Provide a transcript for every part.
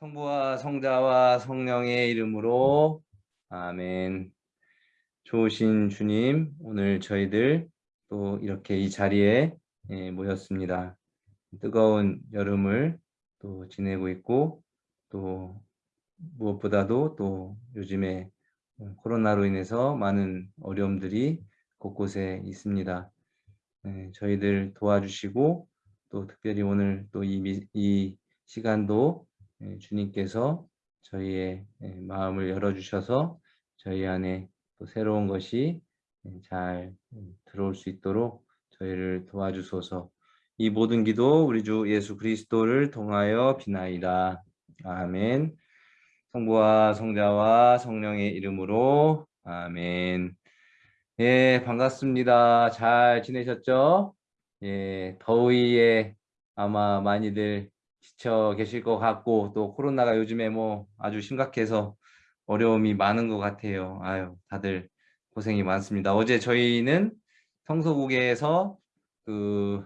성부와 성자와 성령의 이름으로 아멘. 좋으신 주님, 오늘 저희들 또 이렇게 이 자리에 예, 모였습니다. 뜨거운 여름을 또 지내고 있고 또 무엇보다도 또 요즘에 코로나로 인해서 많은 어려움들이 곳곳에 있습니다. 예, 저희들 도와주시고 또 특별히 오늘 또이 시간도 예, 주님께서 저희의 예, 마음을 열어주셔서 저희 안에 또 새로운 것이 예, 잘 들어올 수 있도록 저희를 도와주소서 이 모든 기도 우리 주 예수 그리스도를 통하여 비나이다. 아멘 성부와 성자와 성령의 이름으로 아멘 예 반갑습니다. 잘 지내셨죠? 예 더위에 아마 많이들 지쳐 계실 것 같고 또 코로나가 요즘에 뭐 아주 심각해서 어려움이 많은 것 같아요. 아유 다들 고생이 많습니다. 어제 저희는 성소국에서 그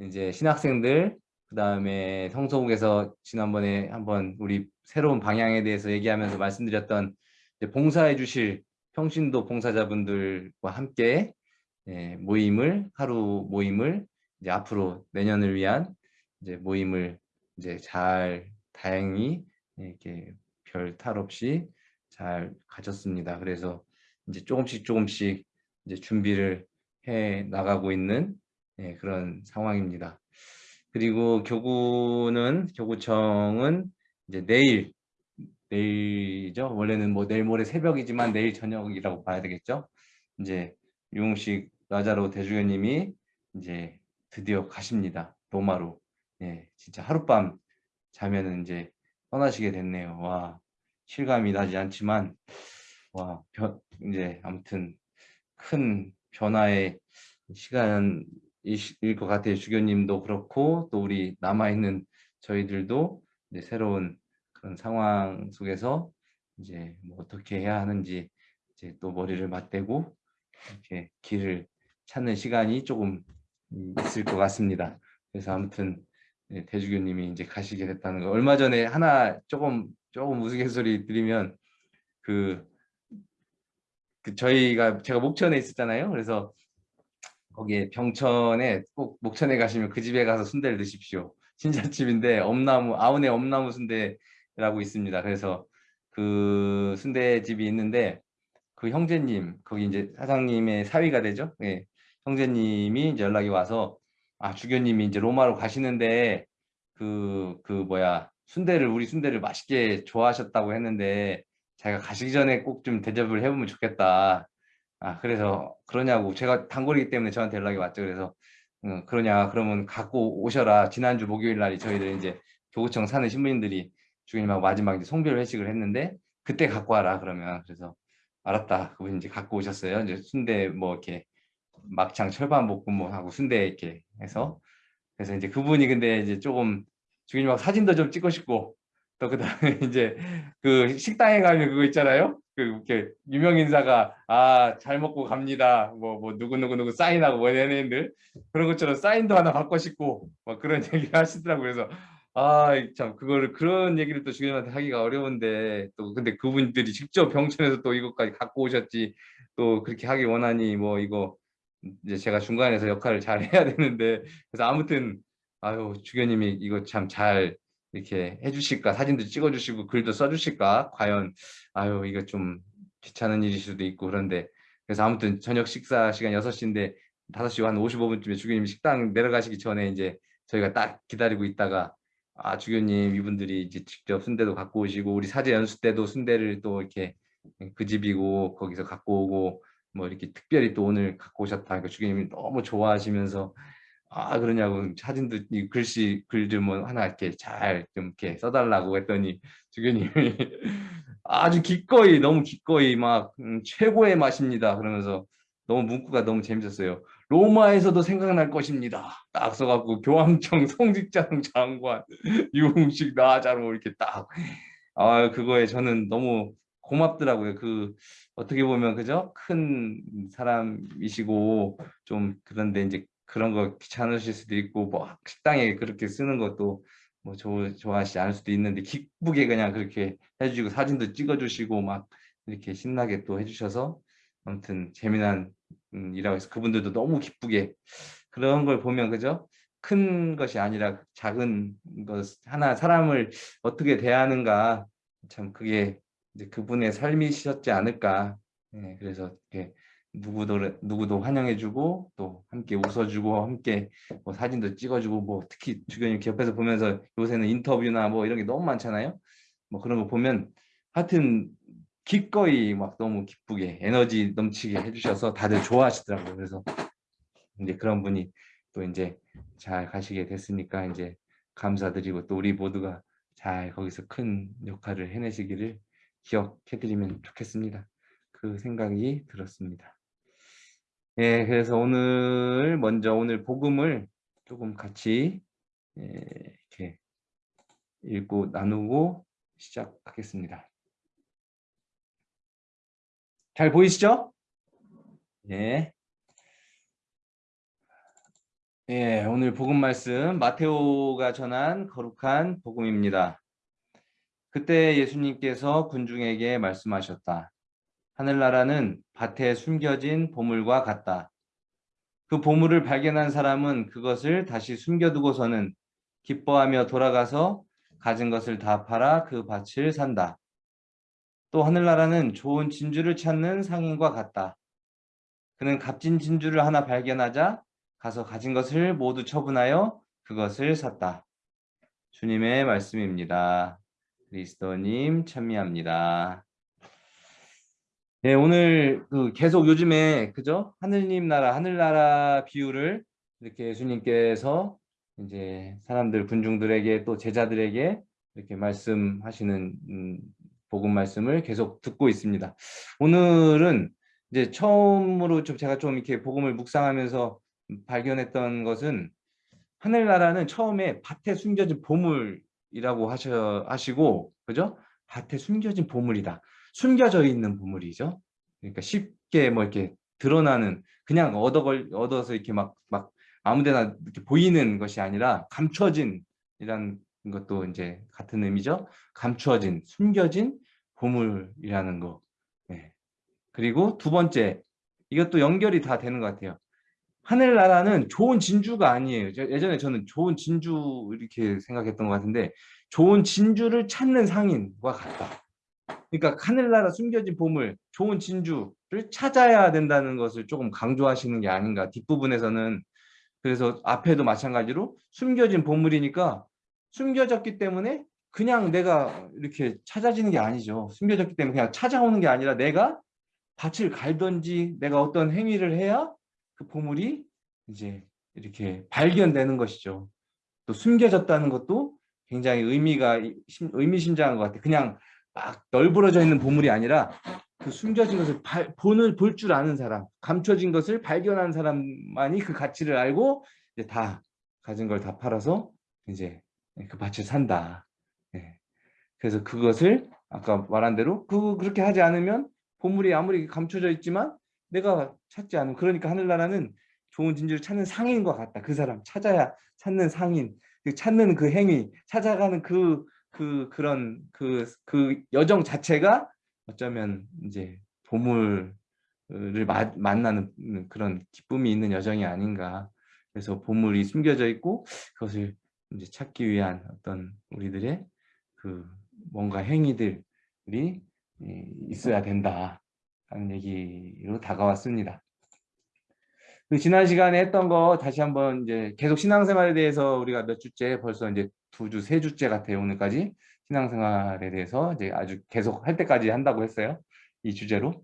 이제 신학생들 그 다음에 성소국에서 지난번에 한번 우리 새로운 방향에 대해서 얘기하면서 말씀드렸던 봉사해 주실 평신도 봉사자분들과 함께 예, 모임을 하루 모임을 이제 앞으로 내년을 위한 이제 모임을 이제 잘 다행히 이렇게 별 탈 없이 잘 가졌습니다. 그래서 이제 조금씩 조금씩 이제 준비를 해 나가고 있는 네, 그런 상황입니다. 그리고 교구는 교구청은 이제 내일 내일이죠. 원래는 뭐 내일 모레 새벽이지만 내일 저녁이라고 봐야 되겠죠. 이제 유흥식 라자로 대주교님이 이제 드디어 가십니다. 로마로. 예, 진짜 하룻밤 자면은 이제 떠나시게 됐네요. 와, 실감이 나지 않지만, 와, 변, 이제 아무튼 큰 변화의 시간일 것 같아요. 주교님도 그렇고, 또 우리 남아있는 저희들도 이제 새로운 그런 상황 속에서 이제 뭐 어떻게 해야 하는지 이제 또 머리를 맞대고 이렇게 길을 찾는 시간이 조금 있을 것 같습니다. 그래서 아무튼 네, 대주교님이 이제 가시게 됐다는 거. 얼마 전에 하나 조금 조금 우스갯소리 드리면 그, 그 저희가 제가 목천에 있었잖아요. 그래서 거기에 병천에 꼭 목천에 가시면 그 집에 가서 순대를 드십시오. 신자집인데 엄나무 아운의 엄나무 순대라고 있습니다. 그래서 그 순대집이 있는데 그 형제님 거기 이제 사장님의 사위가 되죠. 네. 형제님이 이제 연락이 와서 아 주교님이 이제 로마로 가시는데 그그 그 뭐야 순대를 우리 순대를 맛있게 좋아하셨다고 했는데 자기가 가시기 전에 꼭 좀 대접을 해보면 좋겠다. 아 그래서 그러냐고 제가 단골이기 때문에 저한테 연락이 왔죠. 그래서 음, 그러냐 그러면 갖고 오셔라. 지난주 목요일 날이 저희들 이제 교구청 사는 신부님들이 주교님하고 마지막 이제 송별 회식을 했는데 그때 갖고 와라 그러면 그래서 알았다. 그분 이제 갖고 오셨어요. 이제 순대 뭐 이렇게 막창 철반 볶음하고 순대 이렇게 해서 그래서 이제 그분이 근데 이제 조금 주인님하고 사진도 좀 찍고 싶고 또 그다음에 이제 그 식당에 가면 그거 있잖아요. 그 이렇게 유명 인사가 아 잘 먹고 갑니다. 뭐뭐 뭐 누구 누구 누구 사인하고 뭐 연예인들 그런 것처럼 사인도 하나 받고 싶고 막 그런 얘기를 하시더라고요. 그래서 아 참 그거를 그런 얘기를 또 주인한테 하기가 어려운데 또 근데 그분들이 직접 병천에서 또 이것까지 갖고 오셨지 또 그렇게 하기 원하니 뭐 이거 이제 제가 중간에서 역할을 잘 해야 되는데 그래서 아무튼 아유 주교님이 이거 참 잘 이렇게 해주실까? 사진도 찍어주시고 글도 써주실까? 과연 아유 이거 좀 귀찮은 일일 수도 있고 그런데 그래서 아무튼 저녁 식사 시간 6시인데 5시 한 55분쯤에 주교님 식당 내려가시기 전에 이제 저희가 딱 기다리고 있다가 아 주교님 이분들이 이제 직접 순대도 갖고 오시고 우리 사제 연수 때도 순대를 또 이렇게 그 집이고 거기서 갖고 오고 뭐 이렇게 특별히 또 오늘 갖고 오셨다. 그러니까 주교님이 너무 좋아하시면서 아 그러냐고 사진도 이 글씨 글좀뭐 하나 이렇게 잘 좀 이렇게 써달라고 했더니 주교님이 아주 기꺼이 너무 기꺼이 막 음, 최고의 맛입니다. 그러면서 너무 문구가 너무 재밌었어요. 로마에서도 생각날 것입니다. 딱 써갖고 교황청 성직장 장관 유흥식 나자로 이렇게 딱 아 그거에 저는 너무 고맙더라고요. 그 어떻게 보면 그죠? 큰 사람이시고 좀 그런데 이제 그런 거 귀찮으실 수도 있고 뭐 식당에 그렇게 쓰는 것도 뭐 좋- 좋아하시지 않을 수도 있는데 기쁘게 그냥 그렇게 해주시고 사진도 찍어주시고 막 이렇게 신나게 또 해주셔서 아무튼 재미난 음, 일하고 해서 그분들도 너무 기쁘게 그런 걸 보면 그죠? 큰 것이 아니라 작은 것 하나 사람을 어떻게 대하는가 참 그게 이제 그분의 삶이셨지 않을까. 예, 그래서 이렇게 누구도 누구도 환영해주고 또 함께 웃어주고 함께 뭐 사진도 찍어주고 뭐 특히 주변 이렇게 옆에서 보면서 요새는 인터뷰나 뭐 이런 게 너무 많잖아요. 뭐 그런 거 보면 하여튼 기꺼이 막 너무 기쁘게 에너지 넘치게 해주셔서 다들 좋아하시더라고요. 그래서 이제 그런 분이 또 이제 잘 가시게 됐으니까 이제 감사드리고 또 우리 모두가 잘 거기서 큰 역할을 해내시기를 기억해드리면 좋겠습니다. 그 생각이 들었습니다. 예, 그래서 오늘 먼저 오늘 복음을 조금 같이 예, 이렇게 읽고 나누고 시작하겠습니다. 잘 보이시죠? 예. 예, 오늘 복음 말씀 마테오가 전한 거룩한 복음입니다. 그때 예수님께서 군중에게 말씀하셨다. 하늘나라는 밭에 숨겨진 보물과 같다. 그 보물을 발견한 사람은 그것을 다시 숨겨두고서는 기뻐하며 돌아가서 가진 것을 다 팔아 그 밭을 산다. 또 하늘나라는 좋은 진주를 찾는 상인과 같다. 그는 값진 진주를 하나 발견하자 가서 가진 것을 모두 처분하여 그것을 샀다. 주님의 말씀입니다. 그리스도님 찬미합니다. 네, 오늘 그 계속 요즘에 그죠? 하늘님 나라, 하늘나라 비유를 이렇게 예수님께서 이제 사람들 군중들에게 또 제자들에게 이렇게 말씀하시는 음, 복음 말씀을 계속 듣고 있습니다. 오늘은 이제 처음으로 좀 제가 좀 이렇게 복음을 묵상하면서 발견했던 것은 하늘나라는 처음에 밭에 숨겨진 보물 이라고 하셔 하시고 그죠? 밭에 숨겨진 보물이다. 숨겨져 있는 보물이죠. 그러니까 쉽게 뭐 이렇게 드러나는 그냥 얻어 걸 얻어서 이렇게 막 막 아무 데나 이렇게 보이는 것이 아니라 감춰진 이란 것도 이제 같은 의미죠. 감추어진, 숨겨진 보물이라는 거. 네. 그리고 두 번째, 이것도 연결이 다 되는 것 같아요. 하늘나라는 좋은 진주가 아니에요. 예전에 저는 좋은 진주 이렇게 생각했던 것 같은데 좋은 진주를 찾는 상인과 같다. 그러니까 하늘나라 숨겨진 보물, 좋은 진주를 찾아야 된다는 것을 조금 강조하시는 게 아닌가. 뒷부분에서는 그래서 앞에도 마찬가지로 숨겨진 보물이니까 숨겨졌기 때문에 그냥 내가 이렇게 찾아지는 게 아니죠. 숨겨졌기 때문에 그냥 찾아오는 게 아니라 내가 밭을 갈든지 내가 어떤 행위를 해야 그 보물이 이제 이렇게 발견되는 것이죠. 또 숨겨졌다는 것도 굉장히 의미가 의미심장한 것 같아요. 그냥 막 널브러져 있는 보물이 아니라 그 숨겨진 것을 발, 본을 볼 줄 아는 사람, 감춰진 것을 발견한 사람만이 그 가치를 알고 이제 다 가진 걸 다 팔아서 이제 그 밭을 산다. 네. 그래서 그것을 아까 말한 대로 그 그렇게 하지 않으면 보물이 아무리 감춰져 있지만 내가 찾지 않으면 그러니까 하늘나라는 좋은 진주를 찾는 상인과 같다. 그 사람 찾아야 찾는 상인, 그 찾는 그 행위, 찾아가는 그, 그, 그런 그, 그 여정 자체가 어쩌면 이제 보물을 마, 만나는 그런 기쁨이 있는 여정이 아닌가. 그래서 보물이 숨겨져 있고 그것을 이제 찾기 위한 어떤 우리들의 그 뭔가 행위들이 있어야 된다. 하는 얘기로 다가왔습니다. 그 지난 시간에 했던 거 다시 한번 이제 계속 신앙생활에 대해서 우리가 몇 주째 벌써 이제 두 주, 세 주째 같아요. 오늘까지 신앙생활에 대해서 이제 아주 계속 할 때까지 한다고 했어요. 이 주제로.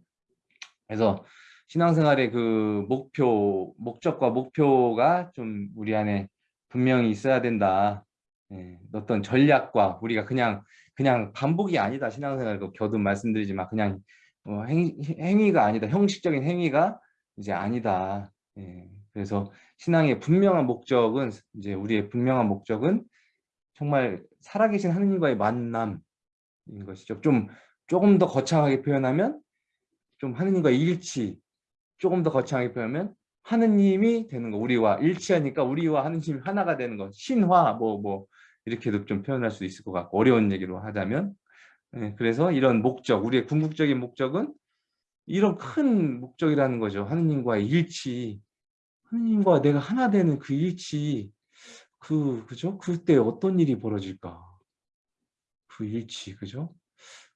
그래서 신앙생활의 그 목표, 목적과 목표가 좀 우리 안에 분명히 있어야 된다. 예, 어떤 전략과 우리가 그냥 그냥 반복이 아니다. 신앙생활 그 겨우 말씀드리지만 그냥 어, 행, 행위가 아니다. 형식적인 행위가 이제 아니다. 예, 그래서 신앙의 분명한 목적은 이제 우리의 분명한 목적은 정말 살아계신 하느님과의 만남인 것이죠. 좀 조금 더 거창하게 표현하면 좀 하느님과의 일치, 조금 더 거창하게 표현하면 하느님이 되는 거. 우리와 일치하니까 우리와 하느님이 하나가 되는 거. 신화, 뭐, 뭐, 이렇게도 좀 표현할 수 있을 것 같고 어려운 얘기로 하자면 예, 그래서 이런 목적 우리의 궁극적인 목적은 이런 큰 목적이라는 거죠. 하느님과의 일치 하느님과 내가 하나 되는 그 일치 그 그죠? 그때 어떤 일이 벌어질까? 그 일치 그죠?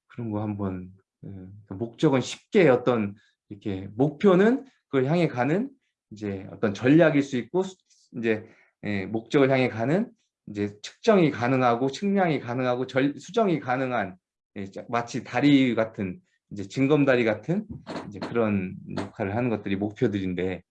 그런 거 한번 예, 그 목적은 쉽게 어떤 이렇게 목표는 그걸 향해 가는 이제 어떤 전략일 수 있고 이제 예, 목적을 향해 가는 이제 측정이 가능하고 측량이 가능하고 절, 수정이 가능한 예, 마치 다리 같은 이제 징검다리 같은 이제 그런 역할을 하는 것들이 목표들인데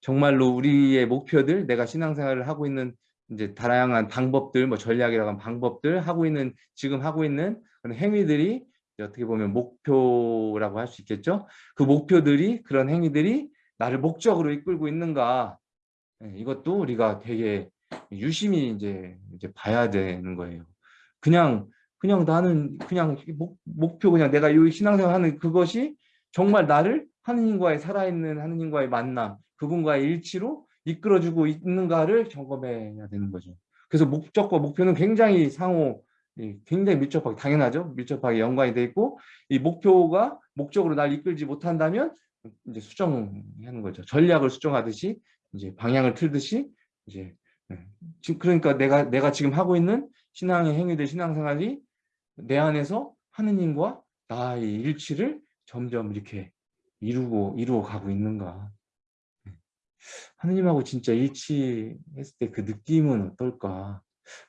정말로 우리의 목표들 내가 신앙생활을 하고 있는 이제 다양한 방법들 뭐 전략이라고 하는 방법들 하고 있는 지금 하고 있는 그런 행위들이 어떻게 보면 목표라고 할 수 있겠죠. 그 목표들이 그런 행위들이 나를 목적으로 이끌고 있는가 예, 이것도 우리가 되게 유심히 이제 이제 봐야 되는 거예요. 그냥 그냥 나는 그냥 목, 목표 그냥 내가 이 신앙생활 하는 그것이 정말 나를 하느님과의 살아있는 하느님과의 만남 그분과의 일치로 이끌어주고 있는가를 점검해야 되는 거죠. 그래서 목적과 목표는 굉장히 상호 굉장히 밀접하게 당연하죠. 밀접하게 연관이 돼 있고 이 목표가 목적으로 날 이끌지 못한다면 이제 수정하는 거죠. 전략을 수정하듯이 이제 방향을 틀듯이 이제 네. 지금 그러니까 내가 내가 지금 하고 있는 신앙의 행위들 신앙생활이 내 안에서 하느님과 나의 일치를 점점 이렇게 이루고 이루어 가고 있는가. 네. 하느님하고 진짜 일치했을 때 그 느낌은 어떨까?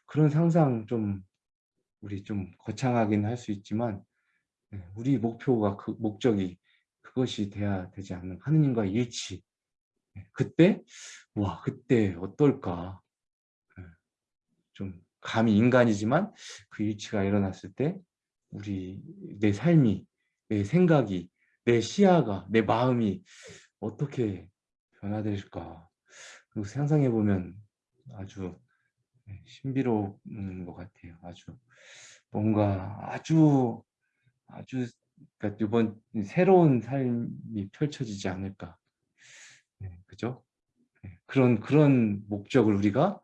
그런 상상 좀 우리 좀 거창하긴 할 수 있지만 네, 우리 목표가 그 목적이 그것이 돼야 되지 않는 하느님과의 일치. 그때? 와 그때 어떨까? 좀 감히 인간이지만 그 일치가 일어났을 때 우리 내 삶이 내 생각이 내 시야가 내 마음이 어떻게 변화될까? 그리고 상상해 보면 아주 신비로운 것 같아요. 아주 뭔가 아주 아주 그러니까 이번 새로운 삶이 펼쳐지지 않을까. 네, 그죠? 네, 그런 그런 목적을 우리가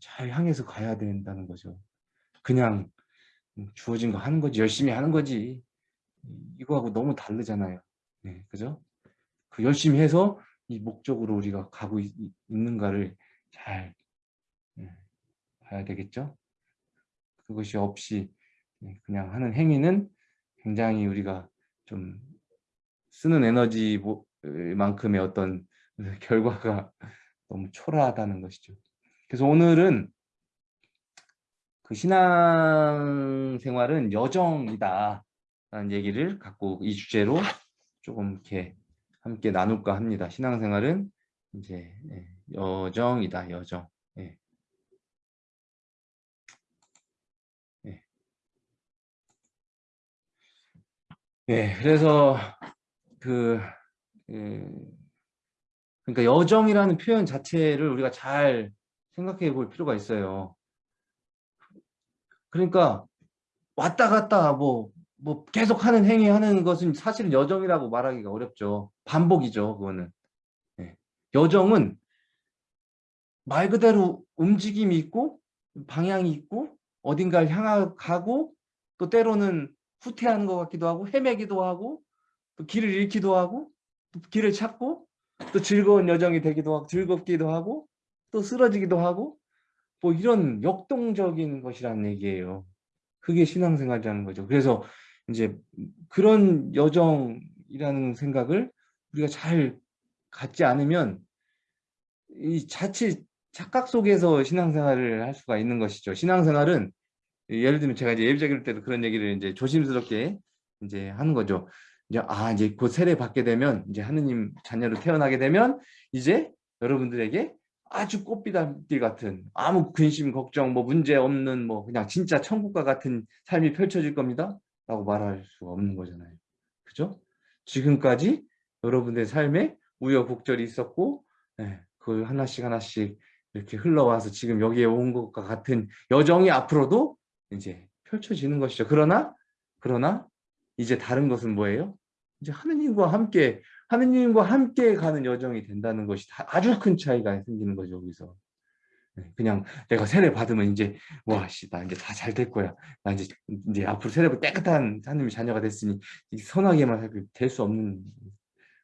잘 향해서 가야 된다는 거죠. 그냥 주어진 거 하는 거지 열심히 하는 거지 이거하고 너무 다르잖아요. 네, 그죠? 그 열심히 해서 이 목적으로 우리가 가고 있, 는가를 잘 네, 봐야 되겠죠? 그것이 없이 네, 그냥 하는 행위는 굉장히 우리가 좀 쓰는 에너지만큼의 어떤 결과가 너무 초라하다는 것이죠. 그래서 오늘은 그 신앙생활은 여정이다 라는 얘기를 갖고 이 주제로 조금 이렇게 함께 나눌까 합니다. 신앙생활은 이제 예, 여정이다 여정. 예. 예. 예, 그래서 그, 그 그러니까 여정이라는 표현 자체를 우리가 잘 생각해 볼 필요가 있어요. 그러니까 왔다 갔다 뭐, 뭐 계속 하는 행위 하는 것은 사실은 여정이라고 말하기가 어렵죠. 반복이죠. 그거는. 네. 여정은 말 그대로 움직임이 있고 방향이 있고 어딘가를 향하고 또 때로는 후퇴하는 것 같기도 하고 헤매기도 하고 또 길을 잃기도 하고 또 길을 찾고 또 즐거운 여정이 되기도 하고 즐겁기도 하고 또 쓰러지기도 하고 뭐 이런 역동적인 것이라는 얘기예요. 그게 신앙생활이라는 거죠. 그래서 이제 그런 여정이라는 생각을 우리가 잘 갖지 않으면 이 자칫 착각 속에서 신앙생활을 할 수가 있는 것이죠. 신앙생활은 예를 들면 제가 이제 예비자기를 때도 그런 얘기를 이제 조심스럽게 이제 하는 거죠. 이제 아 이제 곧 세례 받게 되면 이제 하느님 자녀로 태어나게 되면 이제 여러분들에게 아주 꽃비단길 같은 아무 근심 걱정 뭐 문제 없는 뭐 그냥 진짜 천국과 같은 삶이 펼쳐질 겁니다? 라고 말할 수가 없는 거잖아요. 그죠? 지금까지 여러분의 삶에 우여곡절이 있었고 네, 그 하나씩 하나씩 이렇게 흘러와서 지금 여기에 온 것과 같은 여정이 앞으로도 이제 펼쳐지는 것이죠. 그러나 그러나 이제 다른 것은 뭐예요? 이제 하느님과 함께 하느님과 함께 가는 여정이 된다는 것이 아주 큰 차이가 생기는 거죠 여기서 네, 그냥 내가 세례 받으면 이제 와씨 나 이제 다 잘 될 거야. 나 이제 이제 앞으로 세례 깨끗한 하나님의 자녀가 됐으니 선하게만 될수 없는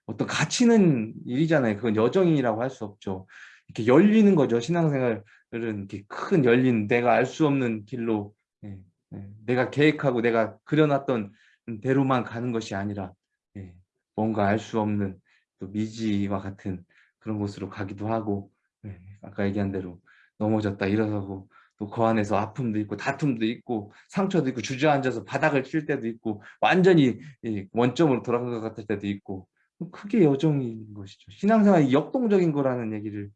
어떤 가치는 일이잖아요. 그건 여정이라고 할 수 없죠. 이렇게 열리는 거죠. 신앙생활은 이렇게 큰 열린 내가 알 수 없는 길로 예, 예, 내가 계획하고 내가 그려놨던 대로만 가는 것이 아니라 예, 뭔가 알 수 없는 또 미지와 같은 그런 곳으로 가기도 하고 예, 아까 얘기한 대로 넘어졌다 일어서고 또 그 안에서 아픔도 있고 다툼도 있고 상처도 있고 주저앉아서 바닥을 칠 때도 있고 완전히 원점으로 돌아간 것 같을 때도 있고 크게 여정인 것이죠. 신앙생활이 역동적인 거라는 얘기를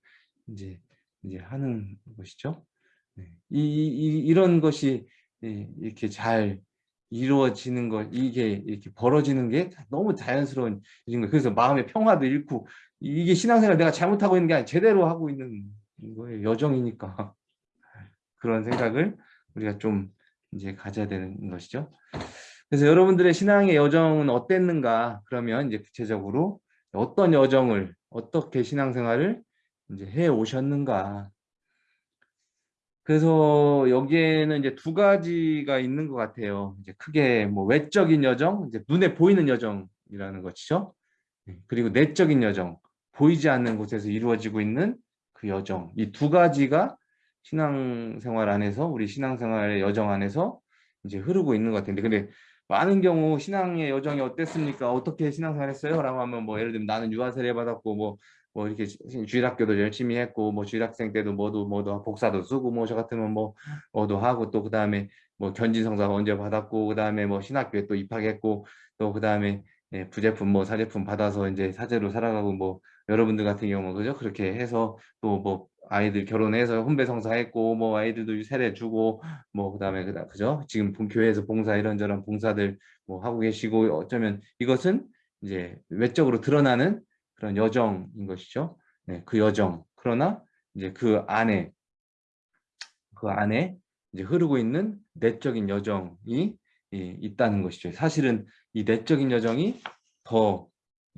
이제 이제 하는 것이죠. 네. 이, 이, 이런 것이 이렇게 잘 이루어지는 것, 이게 이렇게 벌어지는 게 너무 자연스러운 일인 거예요. 그래서 마음의 평화도 잃고 이게 신앙생활 내가 잘못하고 있는 게 아니라 제대로 하고 있는 거예요. 여정이니까 그런 생각을 우리가 좀 이제 가져야 되는 것이죠. 그래서 여러분들의 신앙의 여정은 어땠는가? 그러면 이제 구체적으로 어떤 여정을 어떻게 신앙생활을 이제 해 오셨는가? 그래서 여기에는 이제 두 가지가 있는 것 같아요. 이제 크게 뭐 외적인 여정, 이제 눈에 보이는 여정이라는 것이죠. 네, 그리고 내적인 여정, 보이지 않는 곳에서 이루어지고 있는 그 여정. 이 두 가지가 신앙생활 안에서 우리 신앙생활의 여정 안에서 이제 흐르고 있는 것 같은데 근데 많은 경우 신앙의 여정이 어땠습니까? 어떻게 신앙생활 했어요? 라고 하면 뭐 예를 들면 나는 유아세례 받았고 뭐 뭐 이렇게 주일학교도 열심히 했고 뭐 주일학생 때도 뭐도 뭐도 복사도 쓰고 뭐 저 같으면 뭐 뭐도 하고 또 그다음에 뭐 견진성사 언제 받았고 그다음에 뭐 신학교에 또 입학했고 또 그다음에 예, 부제품 뭐 사제품 받아서 이제 사제로 살아가고 뭐 여러분들 같은 경우 그죠? 그렇게 해서 또 뭐 아이들 결혼해서 혼배성사했고 뭐 아이들도 세례 주고 뭐 그다음에 그다 그죠? 지금 교회에서 봉사 이런저런 봉사들 뭐 하고 계시고 어쩌면 이것은 이제 외적으로 드러나는 그런 여정인 것이죠. 네, 그 여정. 그러나 이제 그 안에 그 안에 이제 흐르고 있는 내적인 여정이 예, 있다는 것이죠. 사실은 이 내적인 여정이 더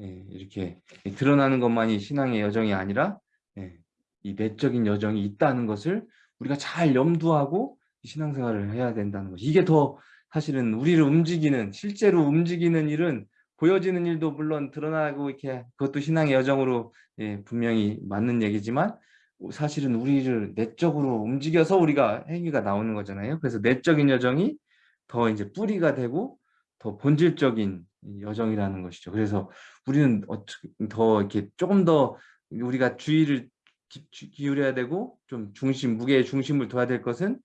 예, 이렇게 드러나는 것만이 신앙의 여정이 아니라 예, 이 내적인 여정이 있다는 것을 우리가 잘 염두하고 신앙생활을 해야 된다는 것. 이게 더 사실은 우리를 움직이는 실제로 움직이는 일은 보여지는 일도 물론 드러나고 이렇게 그것도 신앙의 여정으로 예, 분명히 맞는 얘기지만 사실은 우리를 내적으로 움직여서 우리가 행위가 나오는 거잖아요. 그래서 내적인 여정이 더 이제 뿌리가 되고 더 본질적인 여정이라는 것이죠. 그래서 우리는 더 이렇게 조금 더 우리가 주의를 기, 울여야 되고 좀 중심, 무게의 중심을 둬야 될 것은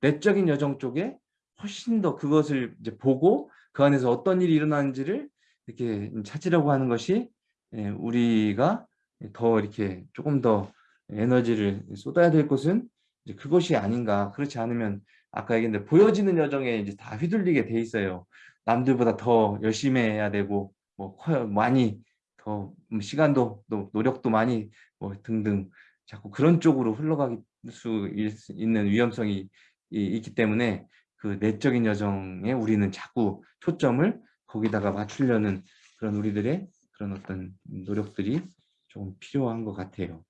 내적인 여정 쪽에 훨씬 더 그것을 이제 보고 그 안에서 어떤 일이 일어나는지를 이렇게 찾으려고 하는 것이 예, 우리가 더 이렇게 조금 더 에너지를 쏟아야 될 것은 이제 그것이 아닌가. 그렇지 않으면 아까 얘기했는데 보여지는 여정에 이제 다 휘둘리게 돼 있어요. 남들보다 더 열심히 해야 되고 뭐 커요 많이 더 시간도 또 노력도 많이 뭐 등등 자꾸 그런 쪽으로 흘러가기 수 있는 위험성이 있기 때문에 그 내적인 여정에 우리는 자꾸 초점을 거기다가 맞추려는 그런 우리들의 그런 어떤 노력들이 조금 필요한 것 같아요.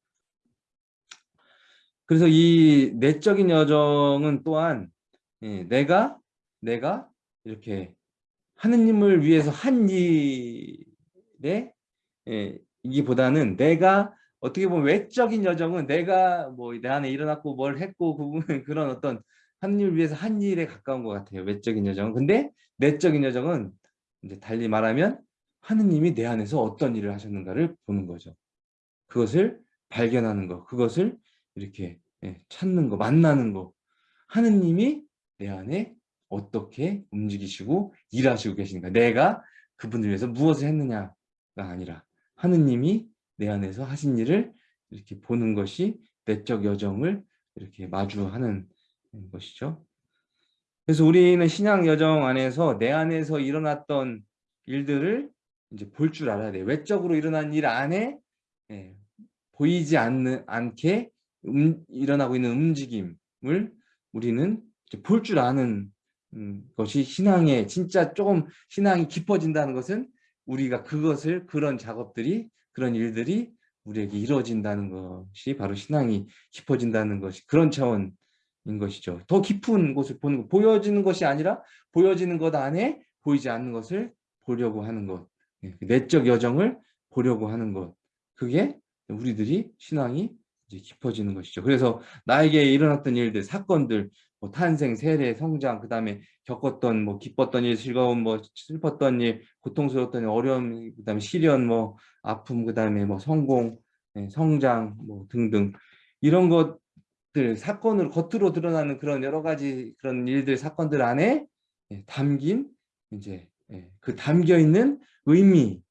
그래서 이 내적인 여정은 또한 예, 내가 내가 이렇게 하느님을 위해서 한 일에 예, 이기보다는 내가 어떻게 보면 외적인 여정은 내가 뭐 내 안에 일어났고 뭘 했고 그 그런 어떤 하느님을 위해서 한 일에 가까운 것 같아요. 외적인 여정은. 근데 내적인 여정은 이제 달리 말하면 하느님이 내 안에서 어떤 일을 하셨는가를 보는 거죠. 그것을 발견하는 거, 그것을 이렇게 예, 찾는 거, 만나는 거. 하느님이 내 안에 어떻게 움직이시고 일하시고 계신가. 내가 그분들 위해서 무엇을 했느냐가 아니라 하느님이 내 안에서 하신 일을 이렇게 보는 것이 내적 여정을 이렇게 마주하는 것이죠. 그래서 우리는 신앙 여정 안에서 내 안에서 일어났던 일들을 이제 볼 줄 알아야 돼. 외적으로 일어난 일 안에 예, 보이지 않는 않게 음, 일어나고 있는 움직임을 우리는 볼 줄 아는 음, 것이 신앙에 진짜 조금 신앙이 깊어진다는 것은 우리가 그것을 그런 작업들이 그런 일들이 우리에게 이루어진다는 것이 바로 신앙이 깊어진다는 것이 그런 차원 인 것이죠. 더 깊은 곳을 보는 것, 보여지는 것이 아니라 보여지는 것 안에 보이지 않는 것을 보려고 하는 것, 예, 그 내적 여정을 보려고 하는 것, 그게 우리들이 신앙이 이제 깊어지는 것이죠. 그래서 나에게 일어났던 일들, 사건들, 뭐 탄생, 세례, 성장, 그 다음에 겪었던 뭐 기뻤던 일, 즐거운 뭐 슬펐던 일, 고통스러웠던 일, 어려움, 그 다음에 시련, 뭐 아픔, 그 다음에 뭐 성공, 네, 성장, 뭐 등등 이런 것 들 사건으로 겉으로 드러나는 그런 여러 가지 그런 일들 사건들 안에 예, 담긴 이제 예, 그 담겨 있는 의미,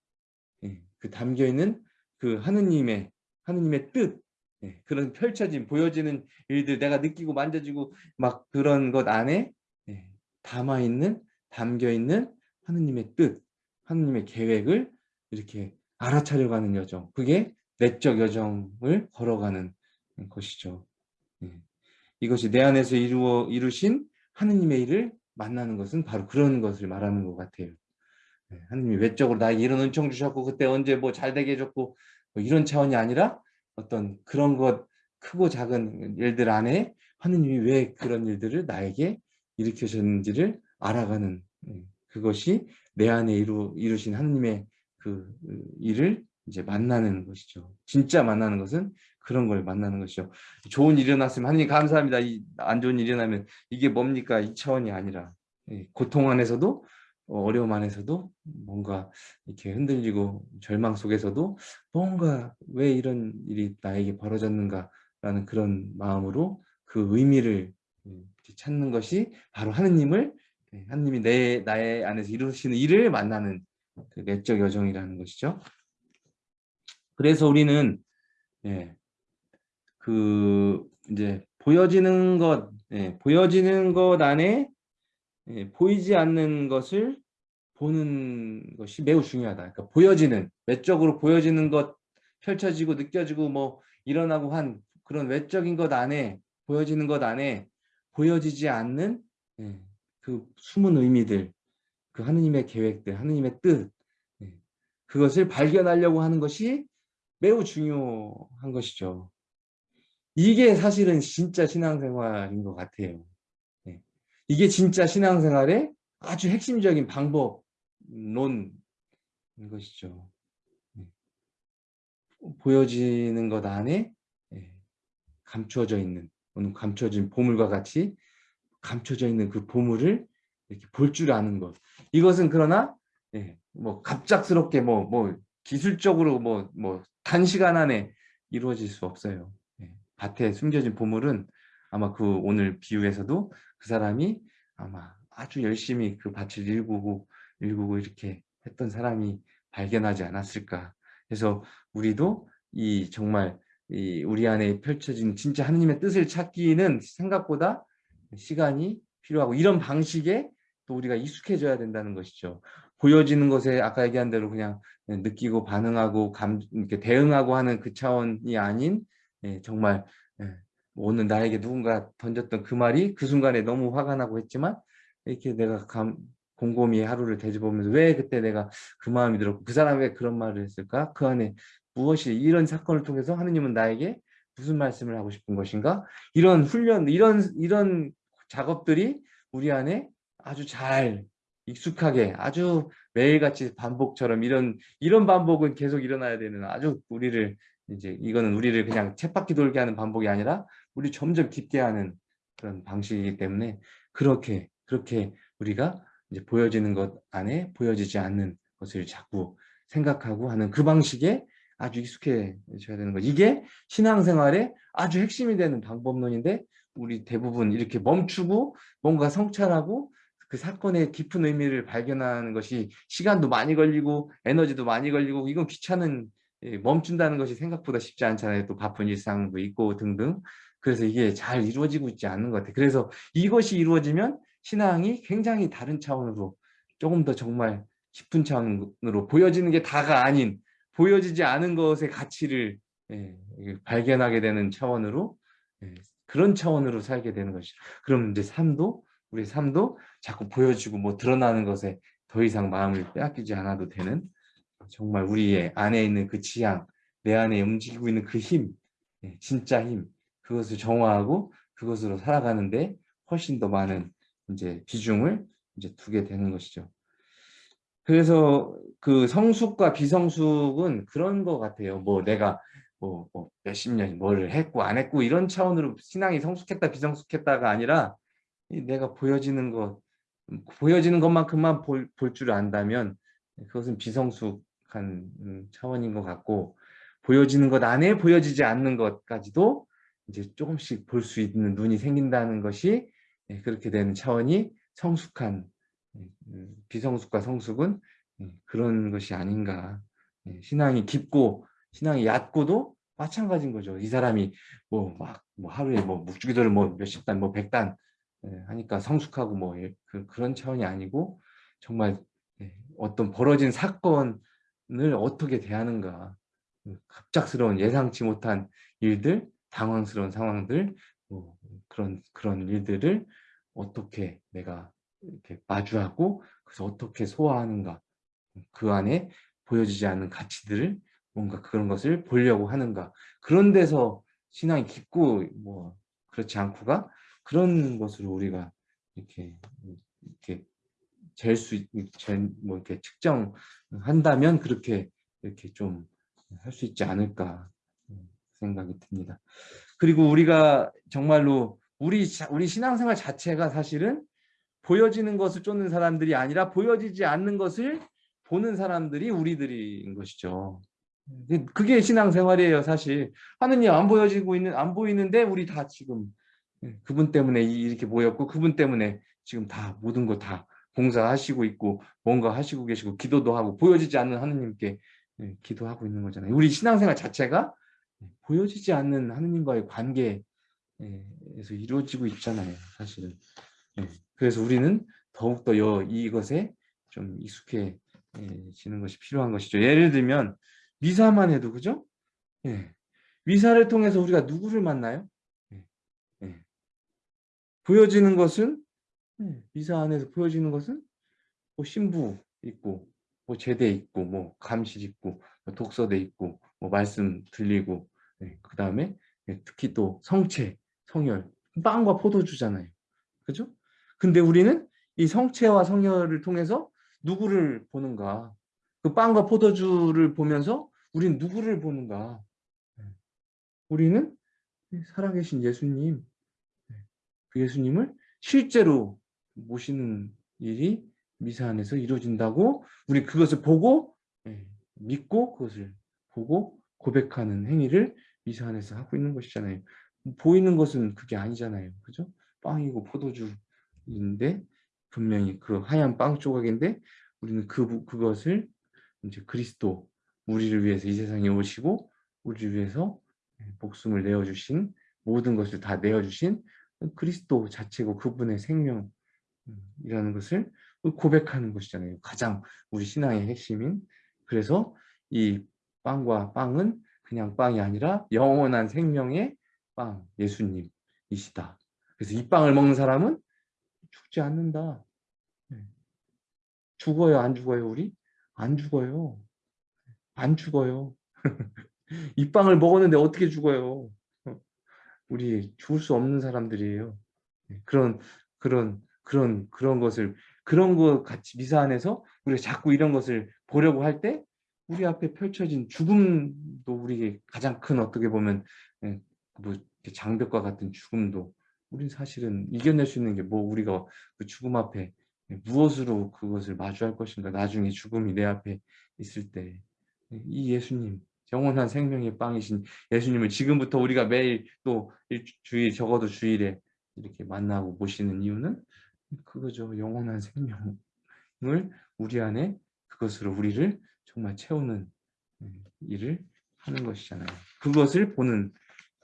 예, 그 담겨 있는 그 하느님의 하느님의 뜻 예, 그런 펼쳐진 보여지는 일들 내가 느끼고 만져지고 막 그런 것 안에 예, 담아 있는 담겨 있는 하느님의 뜻 하느님의 계획을 이렇게 알아차려가는 여정 그게 내적 여정을 걸어가는 것이죠 예. 이것이 내 안에서 이루어 이루신 하느님의 일을 만나는 것은 바로 그런 것을 말하는 것 같아요 예, 하느님이 외적으로 나에게 이런 은총 주셨고 그때 언제 뭐 잘 되게 해줬고 뭐 이런 차원이 아니라 어떤 그런 것 크고 작은 일들 안에 하느님이 왜 그런 일들을 나에게 일으켜셨는지를 알아가는 음, 그것이 내 안에 이루, 이루신 하느님의 그 일을 이제 만나는 것이죠. 진짜 만나는 것은 그런 걸 만나는 것이죠. 좋은 일이 일어났으면 하느님 감사합니다. 이 안 좋은 일이 일어나면 이게 뭡니까? 이 차원이 아니라 예, 고통 안에서도 어, 어려움 안에서도 뭔가 이렇게 흔들리고 절망 속에서도 뭔가 왜 이런 일이 나에게 벌어졌는가라는 그런 마음으로 그 의미를 음, 찾는 것이 바로 하느님을 예, 하느님이 내 나의 안에서 이루시는 일을 만나는 그 내적 여정이라는 것이죠. 그래서 우리는 예, 그 이제 보여지는 것, 예, 보여지는 것 안에 예, 보이지 않는 것을 보는 것이 매우 중요하다. 그러니까 보여지는 외적으로 보여지는 것 펼쳐지고 느껴지고 뭐 일어나고 한 그런 외적인 것 안에 보여지는 것 안에 보여지지 않는 예, 그 숨은 의미들, 그 하느님의 계획들, 하느님의 뜻 예, 그것을 발견하려고 하는 것이 매우 중요한 것이죠. 이게 사실은 진짜 신앙생활인 것 같아요. 이게 진짜 신앙생활의 아주 핵심적인 방법론인 것이죠. 네. 보여지는 것 안에 예, 감추어져 있는 또는 감춰진 보물과 같이 감춰져 있는 그 보물을 이렇게 볼 줄 아는 것. 이것은 그러나 예, 뭐 갑작스럽게 뭐뭐 기술적으로 뭐뭐 단시간 안에 이루어질 수 없어요. 예, 밭에 숨겨진 보물은 아마 그 오늘 비유에서도 그 사람이 아마 아주 열심히 그 밭을 일구고 일구고 이렇게 했던 사람이 발견하지 않았을까. 그래서 우리도 이 정말 이 우리 안에 펼쳐진 진짜 하느님의 뜻을 찾기는 생각보다 시간이 필요하고 이런 방식에 또 우리가 익숙해져야 된다는 것이죠. 보여지는 것에 아까 얘기한 대로 그냥 느끼고 반응하고 감, 이렇게 대응하고 하는 그 차원이 아닌 예, 정말 예, 오늘 나에게 누군가 던졌던 그 말이 그 순간에 너무 화가 나고 했지만 이렇게 내가 감, 곰곰이 하루를 되짚어보면서 왜 그때 내가 그 마음이 들었고 그 사람이 왜 그런 말을 했을까? 그 안에 무엇이 이런 사건을 통해서 하느님은 나에게 무슨 말씀을 하고 싶은 것인가? 이런 훈련, 이런 이런 작업들이 우리 안에 아주 잘 익숙하게 아주 매일같이 반복처럼 이런 이런 반복은 계속 일어나야 되는 아주 우리를 이제 이거는 우리를 그냥 쳇바퀴 돌게 하는 반복이 아니라 우리 점점 깊게 하는 그런 방식이기 때문에 그렇게 그렇게 우리가 이제 보여지는 것 안에 보여지지 않는 것을 자꾸 생각하고 하는 그 방식에 아주 익숙해져야 되는 거. 이게 신앙생활의 아주 핵심이 되는 방법론인데 우리 대부분 이렇게 멈추고 뭔가 성찰하고 그 사건의 깊은 의미를 발견하는 것이 시간도 많이 걸리고 에너지도 많이 걸리고 이건 귀찮은 예, 멈춘다는 것이 생각보다 쉽지 않잖아요. 또 바쁜 일상도 있고 등등. 그래서 이게 잘 이루어지고 있지 않는 것 같아요. 그래서 이것이 이루어지면 신앙이 굉장히 다른 차원으로 조금 더 정말 깊은 차원으로 보여지는 게 다가 아닌 보여지지 않은 것의 가치를 예, 발견하게 되는 차원으로 예, 그런 차원으로 살게 되는 것이죠. 그럼 이제 삶도 우리 삶도 자꾸 보여지고 뭐 드러나는 것에 더 이상 마음을 빼앗기지 않아도 되는 정말 우리의 안에 있는 그 지향, 내 안에 움직이고 있는 그 힘, 예, 진짜 힘, 그것을 정화하고 그것으로 살아가는데 훨씬 더 많은 이제 비중을 이제 두게 되는 것이죠. 그래서 그 성숙과 비성숙은 그런 것 같아요. 뭐 내가 뭐, 뭐 몇십 년 뭐를 했고 안 했고 이런 차원으로 신앙이 성숙했다 비성숙했다가 아니라 내가 보여지는 것 보여지는 것만큼만 볼 줄 안다면 그것은 비성숙 한 음, 차원인 것 같고 보여지는 것 안에 보여지지 않는 것까지도 이제 조금씩 볼 수 있는 눈이 생긴다는 것이 예, 그렇게 되는 차원이 성숙한 예, 음, 비성숙과 성숙은 예, 그런 것이 아닌가. 신앙이 깊고 신앙이 얕고도 마찬가지인 거죠. 이 사람이 뭐 막 뭐 하루에 뭐 묵주기도를 뭐 몇십 단 뭐 백 단 하니까 성숙하고 뭐 그, 그런 차원이 아니고 정말 어떤 벌어진 사건 을 어떻게 대하는가. 갑작스러운 예상치 못한 일들, 당황스러운 상황들, 뭐 그런 그런 일들을 어떻게 내가 이렇게 마주하고 그래서 어떻게 소화하는가. 그 안에 보여지지 않는 가치들을 뭔가 그런 것을 보려고 하는가. 그런 데서 신앙이 깊고 뭐 그렇지 않고가 그런 것으로 우리가 이렇게 잴수 뭐 이렇게 측정한다면 그렇게 이렇게 좀 할 수 있지 않을까 음, 생각이 듭니다. 그리고 우리가 정말로 우리 우리 신앙생활 자체가 사실은 보여지는 것을 쫓는 사람들이 아니라 보여지지 않는 것을 보는 사람들이 우리들인 것이죠. 그게 신앙생활이에요, 사실. 하느님 안 보여지고 있는 안 보이는데 우리 다 지금 예, 그분 때문에 이렇게 모였고 그분 때문에 지금 다 모든 거 다 봉사하시고 있고 뭔가 하시고 계시고 기도도 하고 보여지지 않는 하느님께 예, 기도하고 있는 거잖아요. 우리 신앙생활 자체가 보여지지 않는 하느님과의 관계에서 이루어지고 있잖아요. 사실은. 예, 그래서 우리는 더욱더 이것에 좀 익숙해지는 것이 필요한 것이죠. 예를 들면 미사만 해도 그죠? 예. 미사를 통해서 우리가 누구를 만나요? 보여지는 것은 미사 안에서 보여지는 것은 뭐 신부 있고 뭐 제대 있고 뭐 감실 있고 뭐 독서대 있고 뭐 말씀 들리고 네, 그 다음에 네, 특히 또 성체, 성혈, 빵과 포도주잖아요. 그죠? 근데 우리는 이 성체와 성혈을 통해서 누구를 보는가? 그 빵과 포도주를 보면서 우리는 누구를 보는가? 네. 우리는 살아계신 예수님, 네, 그 예수님을 실제로 모시는 일이 미사 안에서 이루어진다고 우리 그것을 보고 예, 믿고 그것을 보고 고백하는 행위를 미사 안에서 하고 있는 것이잖아요. 보이는 것은 그게 아니잖아요. 그죠? 빵이고 포도주인데 분명히 그 하얀 빵 조각인데 우리는 그 그것을 이제 그리스도 우리를 위해서 이 세상에 오시고 우리를 위해서 예, 목숨을 내어 주신 모든 것을 다 내어 주신 그리스도 자체고 그분의 생명 이라는 것을 고백하는 것이잖아요. 가장 우리 신앙의 핵심인 그래서 이 빵과 빵은 그냥 빵이 아니라 영원한 생명의 빵 예수님이시다. 그래서 이 빵을 먹는 사람은 죽지 않는다. 네. 죽어요 안 죽어요 우리? 안 죽어요. 안 죽어요. 이 빵을 먹었는데 어떻게 죽어요? 우리 죽을 수 없는 사람들이에요. 네. 그런 그런 그런 그런 것을 그런 거 같이 미사 안에서 우리가 자꾸 이런 것을 보려고 할 때 우리 앞에 펼쳐진 죽음도 우리에게 가장 큰 어떻게 보면 예, 뭐 장벽과 같은 죽음도 우리는 사실은 이겨낼 수 있는 게 뭐 우리가 그 죽음 앞에 무엇으로 그것을 마주할 것인가 나중에 죽음이 내 앞에 있을 때. 이 예수님 영원한 생명의 빵이신 예수님을 지금부터 우리가 매일 또 일주일 적어도 주일에 이렇게 만나고 모시는 이유는 그거죠. 영원한 생명을 우리 안에 그것으로 우리를 정말 채우는 음, 일을 하는 것이잖아요. 그것을 보는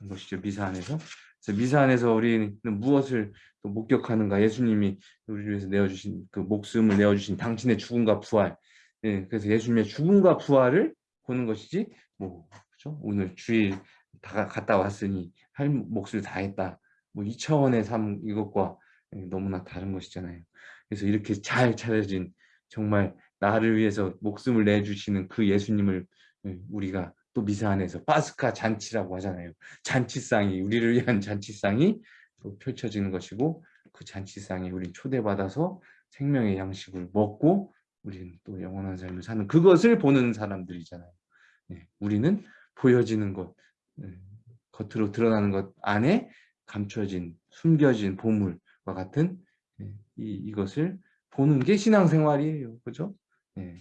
것이죠. 미사 안에서. 그래서 미사 안에서 우리는 무엇을 또 목격하는가? 예수님이 우리를 위해서 내어주신 그 목숨을 내어주신 당신의 죽음과 부활. 예, 그래서 예수님의 죽음과 부활을 보는 것이지. 뭐 그렇죠? 오늘 주일 다 갔다 왔으니 할 몫을 다 했다. 뭐이 차원의 삶 이것과 예, 너무나 다른 것이잖아요. 그래서 이렇게 잘 차려진 정말 나를 위해서 목숨을 내주시는 그 예수님을 예, 우리가 또 미사 안에서 파스카 잔치라고 하잖아요. 잔치상이 우리를 위한 잔치상이 또 펼쳐지는 것이고 그 잔치상에 우리 초대받아서 생명의 양식을 먹고 우리는 또 영원한 삶을 사는 그것을 보는 사람들이잖아요. 네, 우리는 보여지는 것, 네, 겉으로 드러나는 것 안에 감춰진 숨겨진 보물과 같은 네, 이, 이것을 보는 게 신앙생활이에요. 그죠? 네.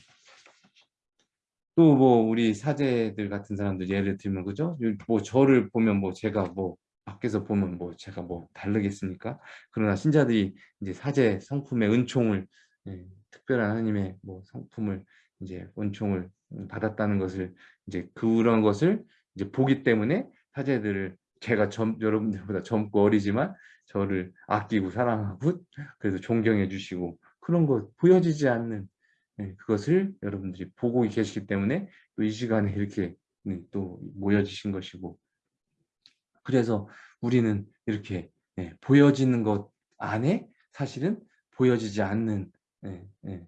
또뭐 우리 사제들 같은 사람들 예를 들면 그죠? 뭐 저를 보면 뭐 제가 뭐 밖에서 보면 뭐 제가 뭐 다르겠습니까? 그러나 신자들이 이제 사제 성품의 은총을 예, 특별한 하나님의 뭐 성품을 이제 은총을 받았다는 것을 이제 그런 것을 이제 보기 때문에 사제들을 제가 점, 여러분들보다 젊고 어리지만 저를 아끼고 사랑하고 그래서 존경해 주시고 그런 거 보여지지 않는 예, 그것을 여러분들이 보고 계시기 때문에 또 이 시간에 이렇게 네, 또 모여지신 것이고 그래서 우리는 이렇게 예, 보여지는 것 안에 사실은 보여지지 않는 예,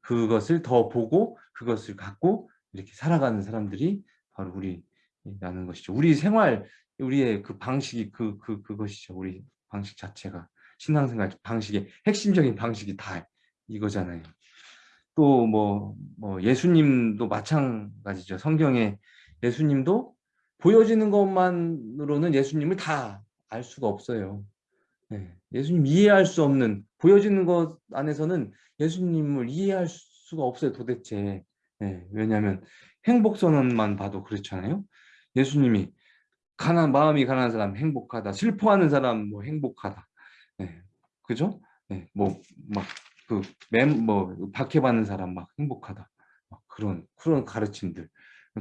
그것을 더 보고 그것을 갖고 이렇게 살아가는 사람들이 바로 우리라는 것이죠. 우리 생활, 우리의 그 방식이 그, 그, 그것이죠. 우리 방식 자체가 신앙생활 방식의 핵심적인 방식이 다 이거잖아요. 또뭐 뭐 예수님도 마찬가지죠. 성경에 예수님도 보여지는 것만으로는 예수님을 다 알 수가 없어요. 네. 예수님 이해할 수 없는 보여지는 것 안에서는 예수님을 이해할 수가 없어요. 도대체. 네. 왜냐하면 행복선언만 봐도 그렇잖아요. 예수님이 가난 마음이 가난한 사람 행복하다. 슬퍼하는 사람 뭐 행복하다. 네. 그죠? 네. 뭐막 그맨뭐 박해받는 사람 막 행복하다 막 그런 그런 가르침들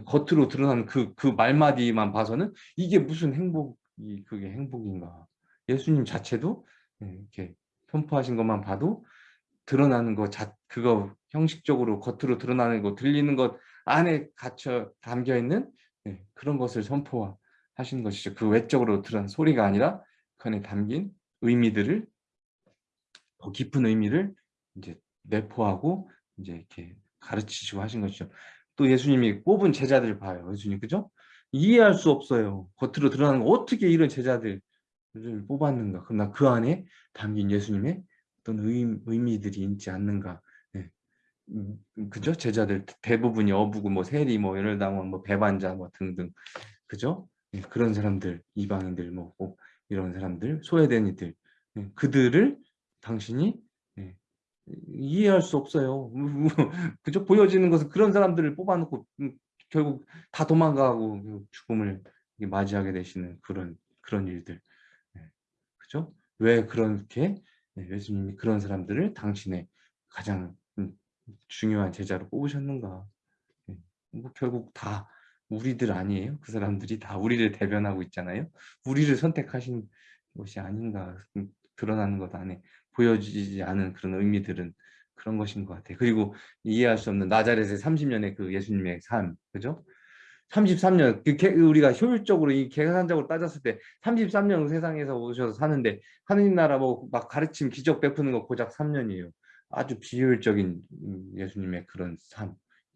겉으로 드러나는 그그 말마디만 봐서는 이게 무슨 행복이 그게 행복인가 예수님 자체도 예, 이렇게 선포하신 것만 봐도 드러나는 거 자, 그거 형식적으로 겉으로 드러나는 거 들리는 것 안에 갇혀 담겨 있는 네, 그런 것을 선포하 신 것이죠. 그 외적으로 드러난 소리가 아니라 그 안에 담긴 의미들을 더 깊은 의미를 이제 내포하고 이제 이렇게 가르치시고 하신 것이죠. 또 예수님이 뽑은 제자들 봐요. 예수님 그죠? 이해할 수 없어요. 겉으로 드러나는 거 어떻게 이런 제자들을 뽑았는가? 그러나 그 안에 담긴 예수님의 어떤 의, 의미들이 있지 않는가? 네. 음, 그죠? 제자들 대부분이 어부고 뭐 세리 뭐 열당원 뭐 배반자 뭐 등등 그죠? 네. 그런 사람들 이방인들 뭐 이런 사람들 소외된 이들 네. 그들을 당신이 이해할 수 없어요. 그죠? 보여지는 것은 그런 사람들을 뽑아놓고 음, 결국 다 도망가고 그 죽음을 맞이하게 되시는 그런 그런 일들. 네. 그죠? 왜 그렇게 네, 예수님이 그런 사람들을 당신의 가장 음, 중요한 제자로 뽑으셨는가? 네. 뭐 결국 다 우리들 아니에요? 그 사람들이 다 우리를 대변하고 있잖아요. 우리를 선택하신 것이 아닌가 음, 드러나는 것 안에 보여지지 않은 그런 의미들은 그런 것인 것 같아요. 그리고 이해할 수 없는 나자렛의 30년의 그 예수님의 삶, 그죠? 33년, 그 우리가 효율적으로 이 계산적으로 따졌을 때 33년 세상에서 오셔서 사는데 하느님 나라 뭐 막 가르침 기적 베푸는 거 고작 3년이에요. 아주 비효율적인 음, 예수님의 그런 삶.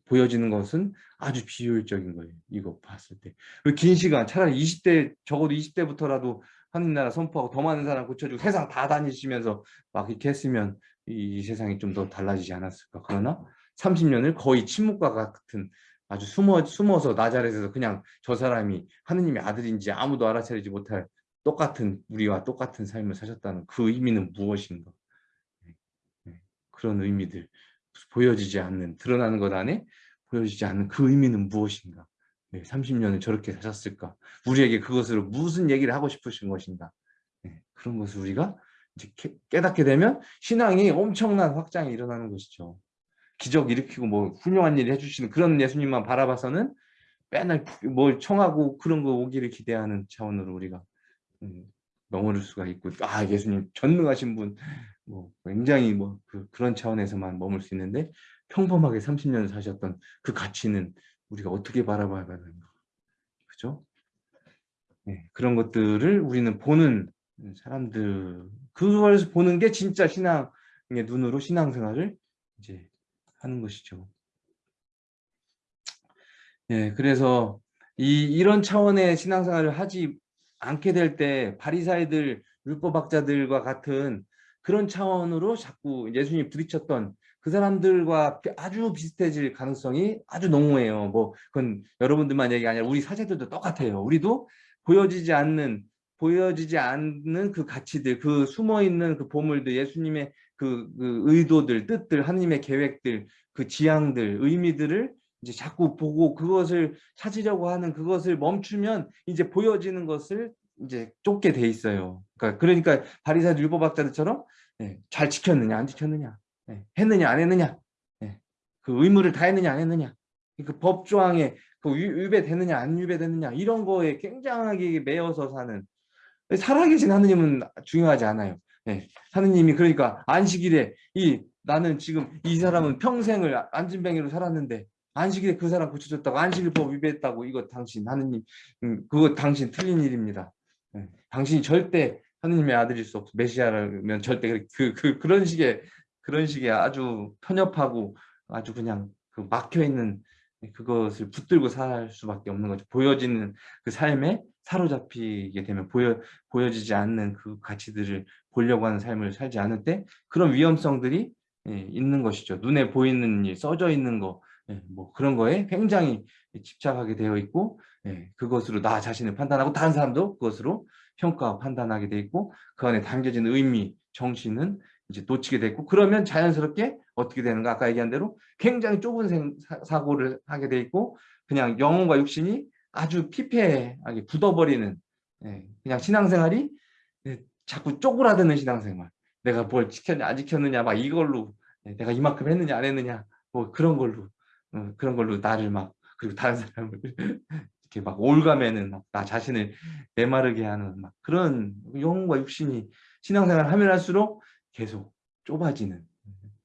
보여지는 것은 아주 비효율적인 거예요. 이거 봤을 때. 긴 시간, 차라리 20대, 적어도 20대부터라도 하느나라 선포하고 더 많은 사람 고쳐주고 세상 다 다니시면서 막 이렇게 했으면 이, 세상이 좀 더 달라지지 않았을까. 그러나 30년을 거의 침묵과 같은 아주 숨어, 숨어서 나자렛에서 그냥 저 사람이 하느님의 아들인지 아무도 알아차리지 못할 똑같은 우리와 똑같은 삶을 사셨다는 그 의미는 무엇인가. 네, 네. 그런 의미들 보여지지 않는 드러나는 것 안에 보여지지 않는 그 의미는 무엇인가. 네, 30년을 저렇게 사셨을까? 우리에게 그것으로 무슨 얘기를 하고 싶으신 것인가? 네, 그런 것을 우리가 이제 깨닫게 되면 신앙이 엄청난 확장이 일어나는 것이죠. 기적 일으키고 뭐 훌륭한 일을 해주시는 그런 예수님만 바라봐서는 맨날 뭘 청하고 그런 거 오기를 기대하는 차원으로 우리가 음, 머무를 수가 있고 아 예수님 전능하신 분 뭐 굉장히 뭐 그, 그런 차원에서만 머물 수 있는데 평범하게 30년 사셨던 그 가치는 우리가 어떻게 바라봐야 하는가. 그죠? 네, 그런 것들을 우리는 보는 사람들, 그걸 보는 게 진짜 신앙의 눈으로 신앙생활을 이제 하는 것이죠. 예, 그래서 이 이런 차원의 신앙생활을 하지 않게 될 때 바리사이들 율법학자들과 같은 그런 차원으로 자꾸 예수님이 부딪혔던 그 사람들과 아주 비슷해질 가능성이 아주 농후해요. 뭐 그건 여러분들만 얘기가 아니라 우리 사제들도 똑같아요. 우리도 보여지지 않는 보여지지 않는 그 가치들, 그 숨어 있는 그 보물들, 예수님의 그, 그 의도들, 뜻들, 하나님의 계획들, 그 지향들, 의미들을 이제 자꾸 보고 그것을 찾으려고 하는 그것을 멈추면 이제 보여지는 것을 이제 쫓게 돼 있어요. 그러니까 그러니까 바리사 율법학자들처럼 네, 잘 지켰느냐 안 지켰느냐, 네, 했느냐 안 했느냐, 네, 그 의무를 다 했느냐 안 했느냐, 그 법조항에 그 위배되느냐 안 위배되느냐 이런 거에 굉장하게 매여서 사는 살아계신 하느님은 중요하지 않아요. 네, 하느님이 그러니까 안식일에 이 나는 지금 이 사람은 평생을 안진뱅이로 살았는데 안식일에 그 사람 고쳐줬다고 안식일법 위배했다고 이거 당신 하느님 음, 그거 당신 틀린 일입니다. 네. 당신이 절대 하느님의 아들일 수 없어 메시아라면 절대 그, 그 그런 식의 그런 식의 아주 편협하고 아주 그냥 그 막혀 있는 그것을 붙들고 살 수밖에 없는 거죠. 보여지는 그 삶에 사로잡히게 되면 보여 보여지지 않는 그 가치들을 보려고 하는 삶을 살지 않을 때 그런 위험성들이 예, 있는 것이죠. 눈에 보이는 일, 써져 있는 거, 예, 뭐 그런 거에 굉장히 집착하게 되어 있고 예, 그것으로 나 자신을 판단하고 다른 사람도 그것으로 평가 판단하게 돼 있고 그 안에 담겨진 의미, 정신은 이제 놓치게 됐고 그러면 자연스럽게 어떻게 되는가? 아까 얘기한 대로 굉장히 좁은 생, 사, 고를 하게 돼 있고 그냥 영혼과 육신이 아주 피폐하게 굳어버리는 예, 그냥 신앙생활이 예, 자꾸 쪼그라드는 신앙생활. 내가 뭘 지켰냐 안 지켰느냐 막 이걸로 예, 내가 이만큼 했느냐 안 했느냐 뭐 그런 걸로 어, 그런 걸로 나를 막 그리고 다른 사람을 이렇게 막 올가매는 나 자신을 메마르게 하는 막 그런 영혼과 육신이 신앙생활을 하면 할수록 계속 좁아지는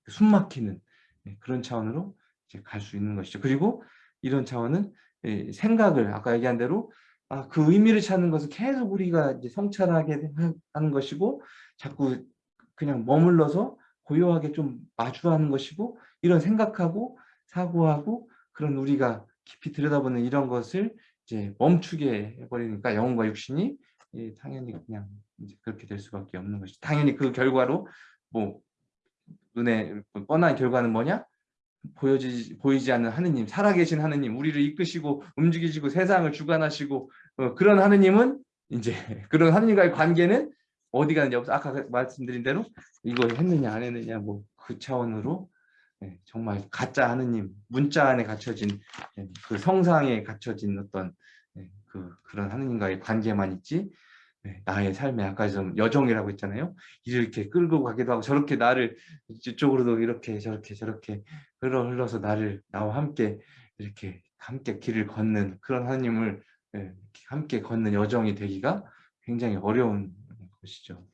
숨 막히는 네, 그런 차원으로 갈수 있는 것이죠. 그리고 이런 차원은 예, 생각을 아까 얘기한 대로 아, 그 의미를 찾는 것은 계속 우리가 이제 성찰하게 하는 것이고 자꾸 그냥 머물러서 고요하게 좀 마주하는 것이고 이런 생각하고 사고하고 그런 우리가 깊이 들여다보는 이런 것을 이제 멈추게 해버리니까 영혼과 육신이 예, 당연히 그냥 이제 그렇게 될 수밖에 없는 것이죠. 당연히 그 결과로 뭐 눈에 뻔한 결과는 뭐냐? 보여지, 보이지 않는 하느님, 살아계신 하느님, 우리를 이끄시고 움직이시고 세상을 주관하시고 어, 그런 하느님은 이제 그런 하느님과의 관계는 어디 가는지 없어. 아까 말씀드린 대로 이거 했느냐 안 했느냐 뭐 그 차원으로 네, 정말 가짜 하느님, 문자 안에 갇혀진 네, 그 성상에 갇혀진 어떤 네, 그 그런 하느님과의 관계만 있지 네, 나의 삶에 아까 좀 여정이라고 했잖아요. 이렇게 끌고 가기도 하고 저렇게 나를 이쪽으로도 이렇게 저렇게 저렇게 흘러 흘러서 나를 나와 함께 이렇게 함께 길을 걷는 그런 하나님을 네, 함께 걷는 여정이 되기가 굉장히 어려운 것이죠.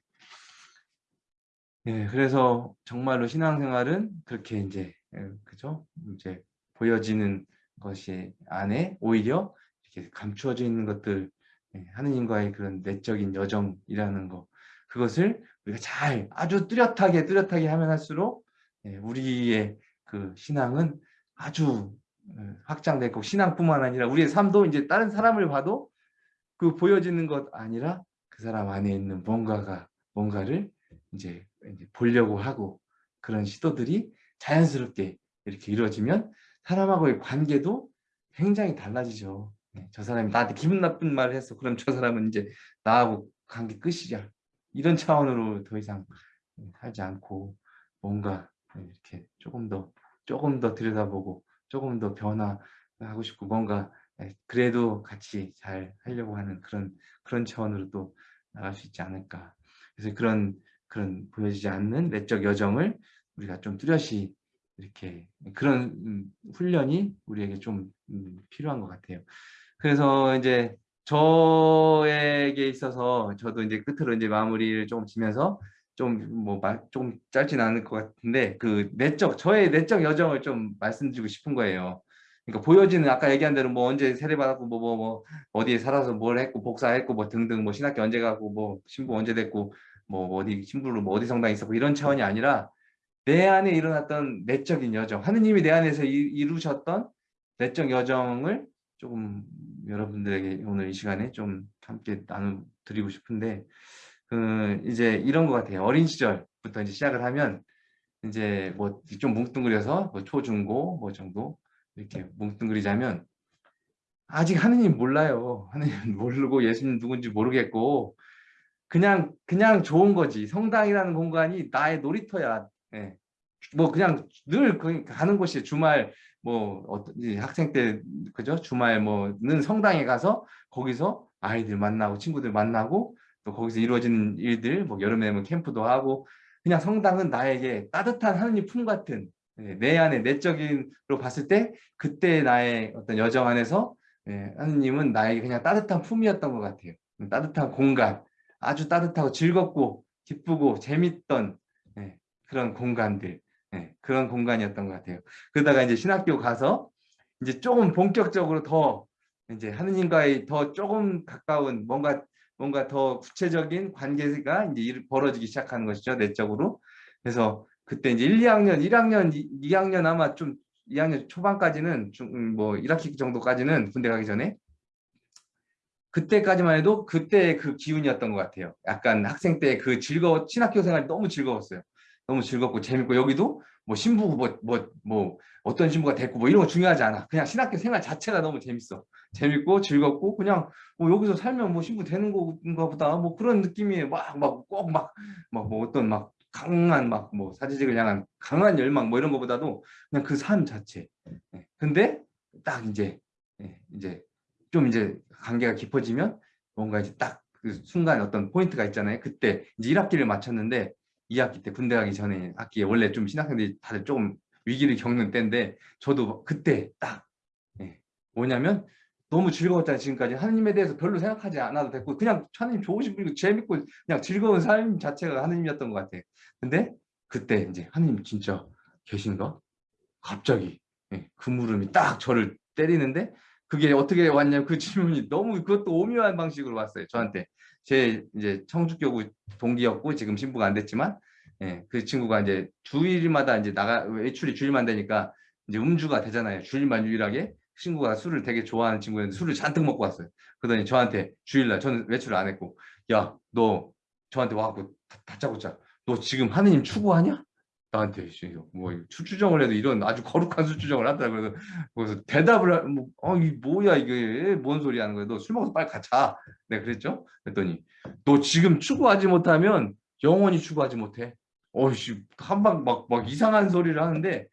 네, 그래서 정말로 신앙생활은 그렇게 이제 예, 그죠? 이제 보여지는 것이 안에 오히려 이렇게 감추어져 있는 것들 예, 하느님과의 그런 내적인 여정이라는 거 그것을 우리가 잘 아주 뚜렷하게 뚜렷하게 하면 할수록 예, 우리의 그 신앙은 아주 어, 확장되고 신앙뿐만 아니라 우리의 삶도 이제 다른 사람을 봐도 그 보여지는 것 아니라 그 사람 안에 있는 뭔가가 뭔가를 이제, 이제 보려고 하고 그런 시도들이 자연스럽게 이렇게 이루어지면 사람하고의 관계도 굉장히 달라지죠. 네, 저 사람이 나한테 기분 나쁜 말을 했어. 그럼 저 사람은 이제 나하고 관계 끝이야. 이런 차원으로 더 이상 살지 않고 뭔가 이렇게 조금 더 조금 더 들여다보고 조금 더 변화하고 싶고 뭔가 그래도 같이 잘 하려고 하는 그런 그런 차원으로 또 나갈 수 있지 않을까. 그래서 그런 그런 보여지지 않는 내적 여정을 우리가 좀 뚜렷이 이렇게 그런 음, 훈련이 우리에게 좀 음, 필요한 것 같아요. 그래서 이제 저에게 있어서 저도 이제 끝으로 이제 마무리를 조금 지면서 좀뭐좀 짧진 않을 것 같은데 그 내적 저의 내적 여정을 좀 말씀드리고 싶은 거예요. 그러니까 보여지는 아까 얘기한 대로 뭐 언제 세례 받았고 뭐 뭐뭐 뭐, 뭐 어디에 살아서 뭘 했고 복사했고 뭐 등등 뭐 신학교 언제 가고 뭐 신부 언제 됐고 뭐 어디 신부로 뭐 어디 성당 있었고 이런 차원이 아니라 내 안에 일어났던 내적인 여정 하느님이 내 안에서 이, 이루셨던 내적 여정을 조금 여러분들에게 오늘 이 시간에 좀 함께 나눠 드리고 싶은데 그 이제 이런 것 같아요. 어린 시절부터 이제 시작을 하면 이제 뭐 좀 뭉뚱그려서 뭐 초중고 뭐 정도 이렇게 뭉뚱그리자면 아직 하느님 몰라요. 하느님 모르고 예수님 누군지 모르겠고 그냥 그냥 좋은 거지. 성당이라는 공간이 나의 놀이터야. 예. 뭐 그냥 늘그 가는 곳이 주말 뭐 어떤 학생 때 그죠? 주말 뭐는 성당에 가서 거기서 아이들 만나고 친구들 만나고 또 거기서 이루어지는 일들 뭐 여름에 뭐 캠프도 하고 그냥 성당은 나에게 따뜻한 하느님 품 같은 예, 내 안에 내적인로 봤을 때 그때 나의 어떤 여정 안에서 예, 하느님은 나에게 그냥 따뜻한 품이었던 것 같아요. 따뜻한 공간, 아주 따뜻하고 즐겁고 기쁘고 재밌던 예, 그런 공간들, 그런 공간이었던 것 같아요. 그러다가 이제 신학교 가서 이제 조금 본격적으로 더 이제 하느님과의 더 조금 가까운 뭔가 뭔가 더 구체적인 관계가 이제 벌어지기 시작하는 것이죠 내적으로. 그래서 그때 이제 1, 2학년, 1학년, 2, 학년 아마 좀 2학년 초반까지는 좀뭐 1학기 정도까지는 군대 가기 전에 그때까지만 해도 그때 그 기운이었던 것 같아요. 약간 학생 때 그 즐거워 신학교 생활이 너무 즐거웠어요. 너무 즐겁고 재밌고 여기도 뭐 신부 뭐뭐 뭐 어떤 신부가 됐고 뭐 이런 거 중요하지 않아. 그냥 신학교 생활 자체가 너무 재밌어. 재밌고 즐겁고 그냥 뭐 여기서 살면 뭐 신부 되는 건가 보다 뭐 그런 느낌이에요. 막막 꼭 막 막 뭐 어떤 막 강한 막 뭐 사지직을 향한 강한 열망 뭐 이런 것보다도 그냥 그 삶 자체. 예. 근데 딱 이제 예, 이제 좀 이제 관계가 깊어지면 뭔가 이제 딱 그 순간 어떤 포인트가 있잖아요. 그때 이제 1학기를 마쳤는데 2학기 때 군대 가기 전에 학기에 원래 좀 신학생들이 다들 조금 위기를 겪는 때인데 저도 그때 딱 예, 뭐냐면 너무 즐거웠잖아요 지금까지. 하느님에 대해서 별로 생각하지 않아도 됐고 그냥 하느님 좋으신 분이고 재밌고 그냥 즐거운 삶 자체가 하느님이었던 것 같아요. 근데 그때 이제 하느님 진짜 계신가? 갑자기 예, 그 물음이 딱 저를 때리는데 그게 어떻게 왔냐면 그 질문이 너무 그것도 오묘한 방식으로 왔어요 저한테 제 이제 청주교구 동기였고 지금 신부가 안 됐지만 예, 그 친구가 이제 주일마다 이제 나가 외출이 주일만 되니까 이제 음주가 되잖아요 주일만 유일하게 친구가 술을 되게 좋아하는 친구였는데 술을 잔뜩 먹고 왔어요. 그러더니 저한테 주일날 저는 외출을 안 했고 야 너 저한테 와갖고 다짜고짜 너 지금 하느님 추구하냐? 나한테 뭐 수추정을 해도 이런 아주 거룩한 수추정을 하더라고요. 그래서 대답을 뭐, 어, 이 뭐야 이게 뭔 소리 하는 거야? 너 술 먹어서 빨리 가자. 내가 그랬죠. 그랬더니 너 지금 추구하지 못하면 영원히 추구하지 못해. 어이씨 한방 막 막 이상한 소리를 하는데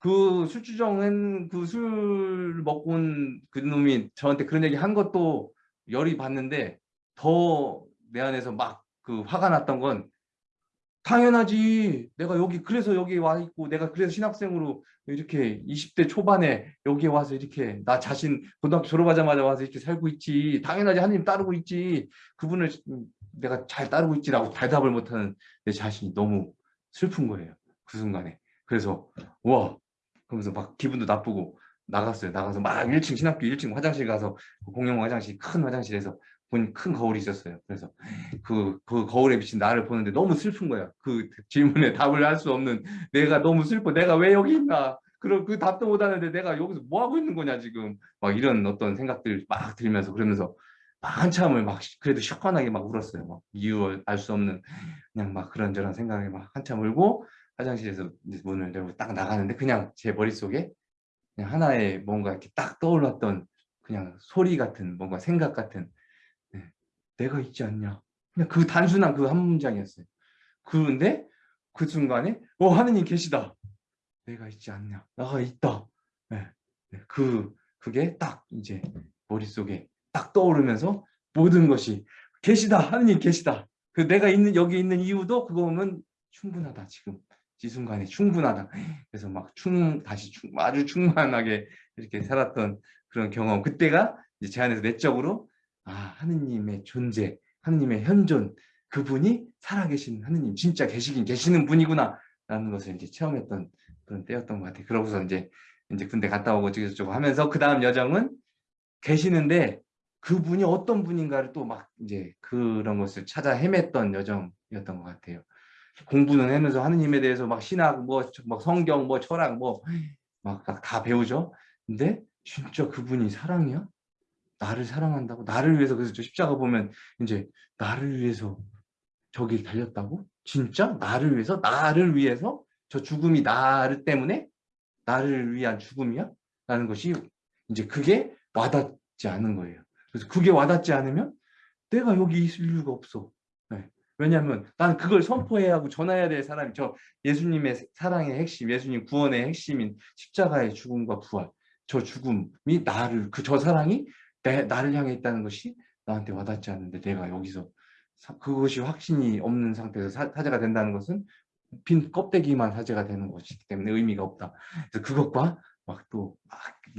그 술주정은 그 술 먹고 온 그 놈이 저한테 그런 얘기 한 것도 열이 받는데 더 내 안에서 막 그 화가 났던 건 당연하지. 내가 여기 그래서 여기 와 있고 내가 그래서 신학생으로 이렇게 20대 초반에 여기에 와서 이렇게 나 자신 고등학교 졸업하자마자 와서 이렇게 살고 있지. 당연하지. 하나님 따르고 있지. 그분을 내가 잘 따르고 있지라고 대답을 못하는 내 자신이 너무 슬픈 거예요. 그 순간에. 그래서 와. 그러면서 막 기분도 나쁘고 나갔어요. 나가서 막 1층 신학교 1층 화장실 가서 그 공용 화장실 큰 화장실에서 본 큰 거울이 있었어요. 그래서 그, 그 거울에 비친 나를 보는데 너무 슬픈 거야. 그 질문에 답을 할 수 없는 내가 너무 슬퍼. 내가 왜 여기 있나. 그럼 그 답도 못 하는데 내가 여기서 뭐 하고 있는 거냐 지금. 막 이런 어떤 생각들 막 들면서 그러면서 막 한참을 막 그래도 시원하게 막 울었어요. 막 이유 알 수 없는 그냥 막 그런저런 생각에 막 한참 울고 화장실에서 문을 열고 딱 나가는데 그냥 제 머릿속에 그냥 하나의 뭔가 이렇게 딱 떠올랐던 그냥 소리 같은 뭔가 생각 같은 네. 내가 있지 않냐 그냥 그 단순한 그 한 문장이었어요 그런데 그 순간에 어 하느님 계시다 내가 있지 않냐 나가 있다 네. 네. 그 그게 딱 이제 머릿속에 딱 떠오르면서 모든 것이 계시다 하느님 계시다 그 내가 있는 여기 있는 이유도 그거는 충분하다 지금 이 순간에 충분하다. 그래서 막 충, 다시 충, 아주 충만하게 이렇게 살았던 그런 경험. 그때가 이제 제 안에서 내적으로 아, 하느님의 존재, 하느님의 현존, 그분이 살아계신 하느님, 진짜 계시긴 계시는 분이구나. 라는 것을 이제 체험했던 그런 때였던 것 같아요. 그러고서 이제 이제 군대 갔다 오고 저쩌고 하면서 그 다음 여정은 계시는데 그분이 어떤 분인가를 또 막 이제 그런 것을 찾아 헤맸던 여정이었던 것 같아요. 공부는 하면서 하느님에 대해서 막 신학, 뭐, 막 성경, 뭐 철학, 뭐 막 다 배우죠. 근데 진짜 그분이 사랑이야? 나를 사랑한다고? 나를 위해서 그래서 저 십자가 보면 이제 나를 위해서 저길 달렸다고? 진짜? 나를 위해서? 나를 위해서? 저 죽음이 나를 때문에? 나를 위한 죽음이야? 라는 것이 이제 그게 와닿지 않은 거예요. 그래서 그게 와닿지 않으면 내가 여기 있을 이유가 없어. 네. 왜냐하면 나는 그걸 선포해야 하고 전해야 될 사람이 저 예수님의 사랑의 핵심 예수님 구원의 핵심인 십자가의 죽음과 부활 저 죽음이 나를 그 저 사랑이 내, 나를 향해 있다는 것이 나한테 와닿지 않는데 내가 여기서 사, 그것이 확신이 없는 상태에서 사, 사제가 된다는 것은 빈 껍데기만 사제가 되는 것이기 때문에 의미가 없다. 그래서 그것과 막또막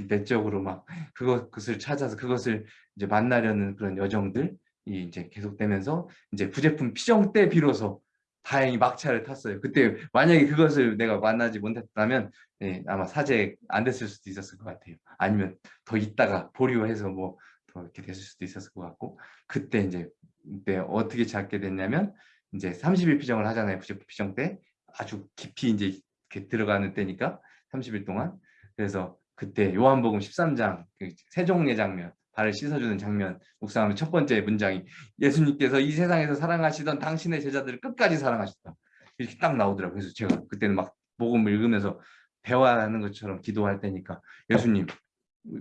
내적으로 막 그것을 찾아서 그것을 이제 만나려는 그런 여정들이 이제 계속되면서 이제 부제품 피정 때 비로소 다행히 막차를 탔어요. 그때 만약에 그것을 내가 만나지 못했다면 예, 아마 사제 안 됐을 수도 있었을 것 같아요. 아니면 더 있다가 보류해서 뭐 더 이렇게 됐을 수도 있었을 것 같고 그때 이제 그때 어떻게 찾게 됐냐면 이제 30일 피정을 하잖아요. 부제품 피정 때 아주 깊이 이제 이렇게 들어가는 때니까 30일 동안 그래서 그때 요한복음 13장 그 세종의 장면 발을 씻어주는 장면. 묵상하면 첫 번째 문장이 예수님께서 이 세상에서 사랑하시던 당신의 제자들을 끝까지 사랑하셨다. 이렇게 딱 나오더라고요. 그래서 제가 그때는 막 복음을 읽으면서 대화하는 것처럼 기도할 때니까 예수님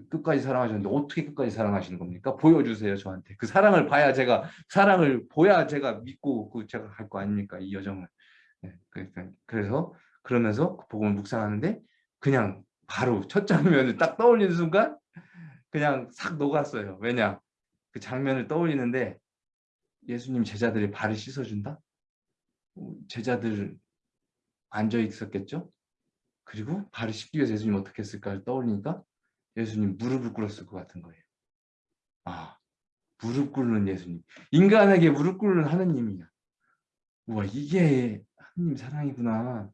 끝까지 사랑하셨는데 어떻게 끝까지 사랑하시는 겁니까? 보여주세요 저한테. 그 사랑을 봐야 제가 사랑을 보야 제가 믿고 그 제가 갈 거 아닙니까? 이 여정을. 네, 그러니까 그래서 그러면서 그 복음을 묵상하는데 그냥 바로 첫 장면을 딱 떠올리는 순간 그냥 싹 녹았어요 왜냐 그 장면을 떠올리는데 예수님 제자들이 발을 씻어준다 어, 제자들 앉아 있었겠죠 그리고 발을 씻기 위해서 예수님 어떻게 했을까를 떠올리니까 예수님 무릎을 꿇었을 것 같은 거예요. 아, 무릎 꿇는 예수님. 인간에게 무릎 꿇는 하느님이야. 우와, 이게 하느님 사랑이구나.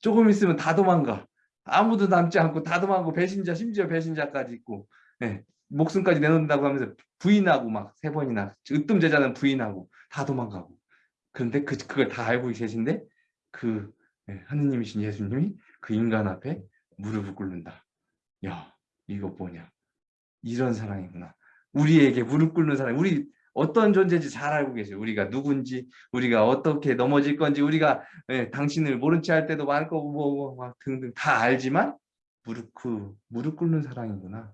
조금 있으면 다 도망가. 아무도 남지 않고 다 도망가고 배신자, 심지어 배신자까지 있고 네, 목숨까지 내놓는다고 하면서 부인하고 막 세 번이나 으뜸 제자는 부인하고 다 도망가고. 그런데 그, 그걸 다 알고 계신데 그 네, 하느님이신 예수님이 그 인간 앞에 무릎을 꿇는다. 야, 이거 뭐냐? 이런 사랑이구나. 우리에게 무릎 꿇는 사랑. 우리 어떤 존재인지 잘 알고 계세요. 우리가 누군지 우리가 어떻게 넘어질 건지 우리가 예, 당신을 모른 채 할 때도 많을 거고 뭐, 뭐, 뭐 등등 다 알지만 무릎 그 무릎 꿇는 사랑이구나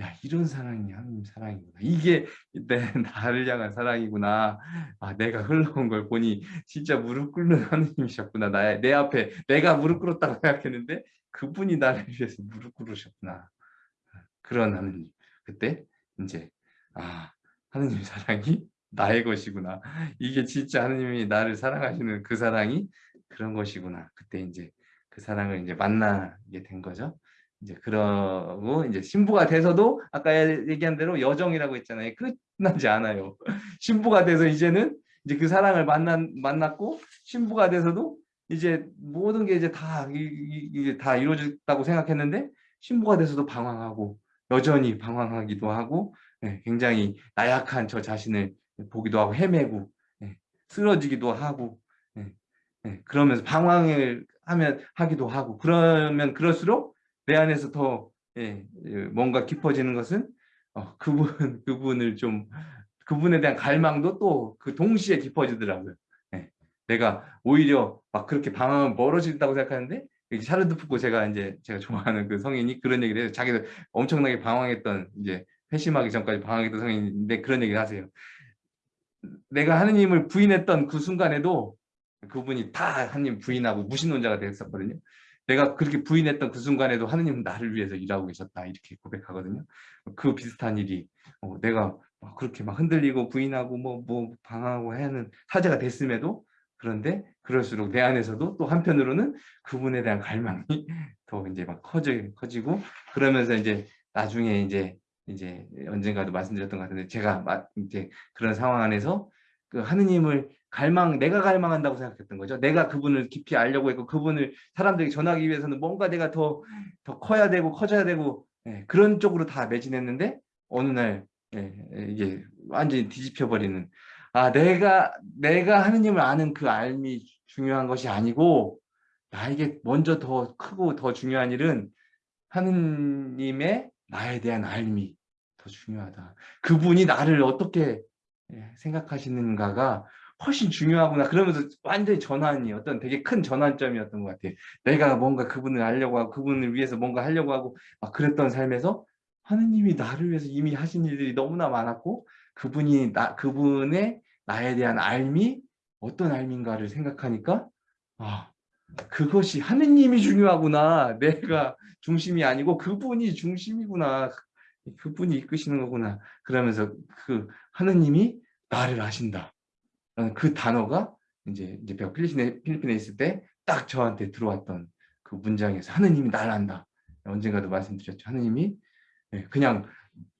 야 이런 사랑이 하나님 사랑이구나. 이게 내 나를 향한 사랑이구나. 아 내가 흘러온 걸 보니 진짜 무릎 꿇는 하나님이셨구나. 나의 내 앞에 내가 무릎 꿇었다고 생각했는데 그분이 나를 위해서 무릎 꿇으셨구나. 그런 하느님. 그때 이제 아 하느님 사랑이 나의 것이구나. 이게 진짜 하느님이 나를 사랑하시는 그 사랑이 그런 것이구나. 그때 이제 그 사랑을 이제 만나게 된 거죠 이제 그러고 이제 신부가 돼서도 아까 얘기한 대로 여정이라고 했잖아요. 끝나지 않아요. 신부가 돼서 이제는 이제 그 사랑을 만난 만났고 신부가 돼서도 이제 모든 게 이제 다 이게 다 이루어졌다고 생각했는데 신부가 돼서도 방황하고 여전히 방황하기도 하고 네, 굉장히 나약한 저 자신을 보기도 하고 헤매고 네, 쓰러지기도 하고 네, 그러면서 방황을 하면 하기도 하고 그러면 그럴수록 내 안에서 더 뭔가 깊어지는 것은 어, 그분 그분을 좀 그분에 대한 갈망도 또 그 동시에 깊어지더라고요. 내가 오히려 막 그렇게 방황은 멀어진다고 생각하는데 샤르드 푸코 제가 이제 제가 좋아하는 그 성인이 그런 얘기를 해요. 자기도 엄청나게 방황했던 이제 회심하기 전까지 방황했던 성인인데 그런 얘기를 하세요. 내가 하느님을 부인했던 그 순간에도 그분이 다 하느님 부인하고 무신론자가 됐었거든요. 내가 그렇게 부인했던 그 순간에도 하느님은 나를 위해서 일하고 계셨다 이렇게 고백하거든요. 그 비슷한 일이 어, 내가 그렇게 막 흔들리고 부인하고 뭐, 뭐 방황하고 하는 사제가 됐음에도 그런데 그럴수록 내 안에서도 또 한편으로는 그분에 대한 갈망이 더 이제 막 커져 커지고 그러면서 이제 나중에 이제 이제 언젠가도 말씀드렸던 것 같은데 제가 이제 그런 상황 안에서 그 하느님을 갈망 내가 갈망한다고 생각했던 거죠. 내가 그분을 깊이 알려고 했고 그분을 사람들에게 전하기 위해서는 뭔가 내가 더더 커야 되고 커져야 되고 예, 그런 쪽으로 다 매진했는데 어느 날 예, 이게 완전히 뒤집혀 버리는 아, 내가, 내가 하느님을 아는 그 알미 중요한 것이 아니고, 나에게 먼저 더 크고 더 중요한 일은 하느님의 나에 대한 알미, 더더 중요하다. 그분이 나를 어떻게 예, 생각하시는가가 훨씬 중요하구나. 그러면서 완전히 전환이 어떤 되게 큰 전환점이었던 것 같아요. 내가 뭔가 그분을 알려고 하고 그분을 위해서 뭔가 하려고 하고 막 그랬던 삶에서 하느님이 나를 위해서 이미 하신 일들이 너무나 많았고 그분이 나 그분의 나에 대한 알미 어떤 알미인가를 생각하니까 아 그것이 하느님이 중요하구나. 내가 중심이 아니고 그분이 중심이구나. 그분이 이끄시는 거구나. 그러면서 그 하느님이 나를 아신다. 그 단어가 이제 이제 제가 필리핀에, 필리핀에 있을 때 딱 저한테 들어왔던 그 문장에서 하느님이 나를 안다. 언젠가도 말씀드렸죠. 하느님이 예, 그냥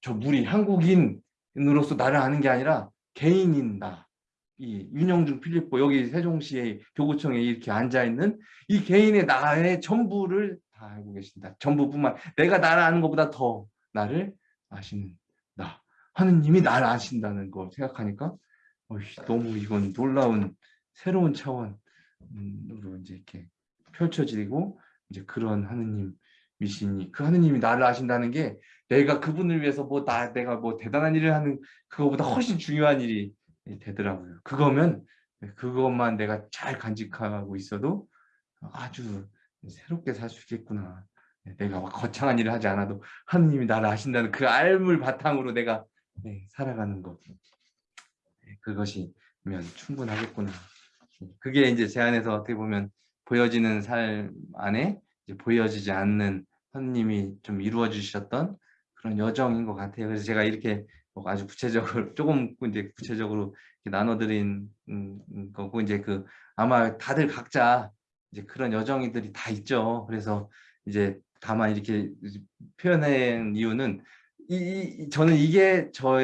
저 물이 한국인으로서 나를 아는 게 아니라 개인인 나. 이 윤영중 필리포 여기 세종시의 교구청에 이렇게 앉아 있는 이 개인의 나의 전부를 다 알고 계신다. 전부뿐만 내가 나를 아는 것보다 더 나를 나. 하느님이 나를 아신다는 걸 생각하니까 어이, 너무 이건 놀라운 새로운 차원으로 이제 이렇게 펼쳐지고 이제 그런 하느님 미신이 그 하느님이 나를 아신다는 게 내가 그분을 위해서 뭐 나 내가 뭐 대단한 일을 하는 그거보다 훨씬 중요한 일이 되더라고요. 그거면 그것만 내가 잘 간직하고 있어도 아주 새롭게 살 수 있겠구나. 내가 막 거창한 일을 하지 않아도 하느님이 나를 아신다는 그 알물 바탕으로 내가 네, 살아가는 것. 네, 그것이면 충분하겠구나. 그게 이제 제 안에서 어떻게 보면 보여지는 삶 안에 보여지지 않는 하느님이 좀 이루어 주셨던 그런 여정인 것 같아요. 그래서 제가 이렇게 뭐 아주 구체적으로 조금 이제 구체적으로 나눠드린 음, 음, 거고 이제 그 아마 다들 각자 이제 그런 여정이들이 다 있죠. 그래서 이제 다만 이렇게 표현한 이유는 이, 이, 저는 이게 저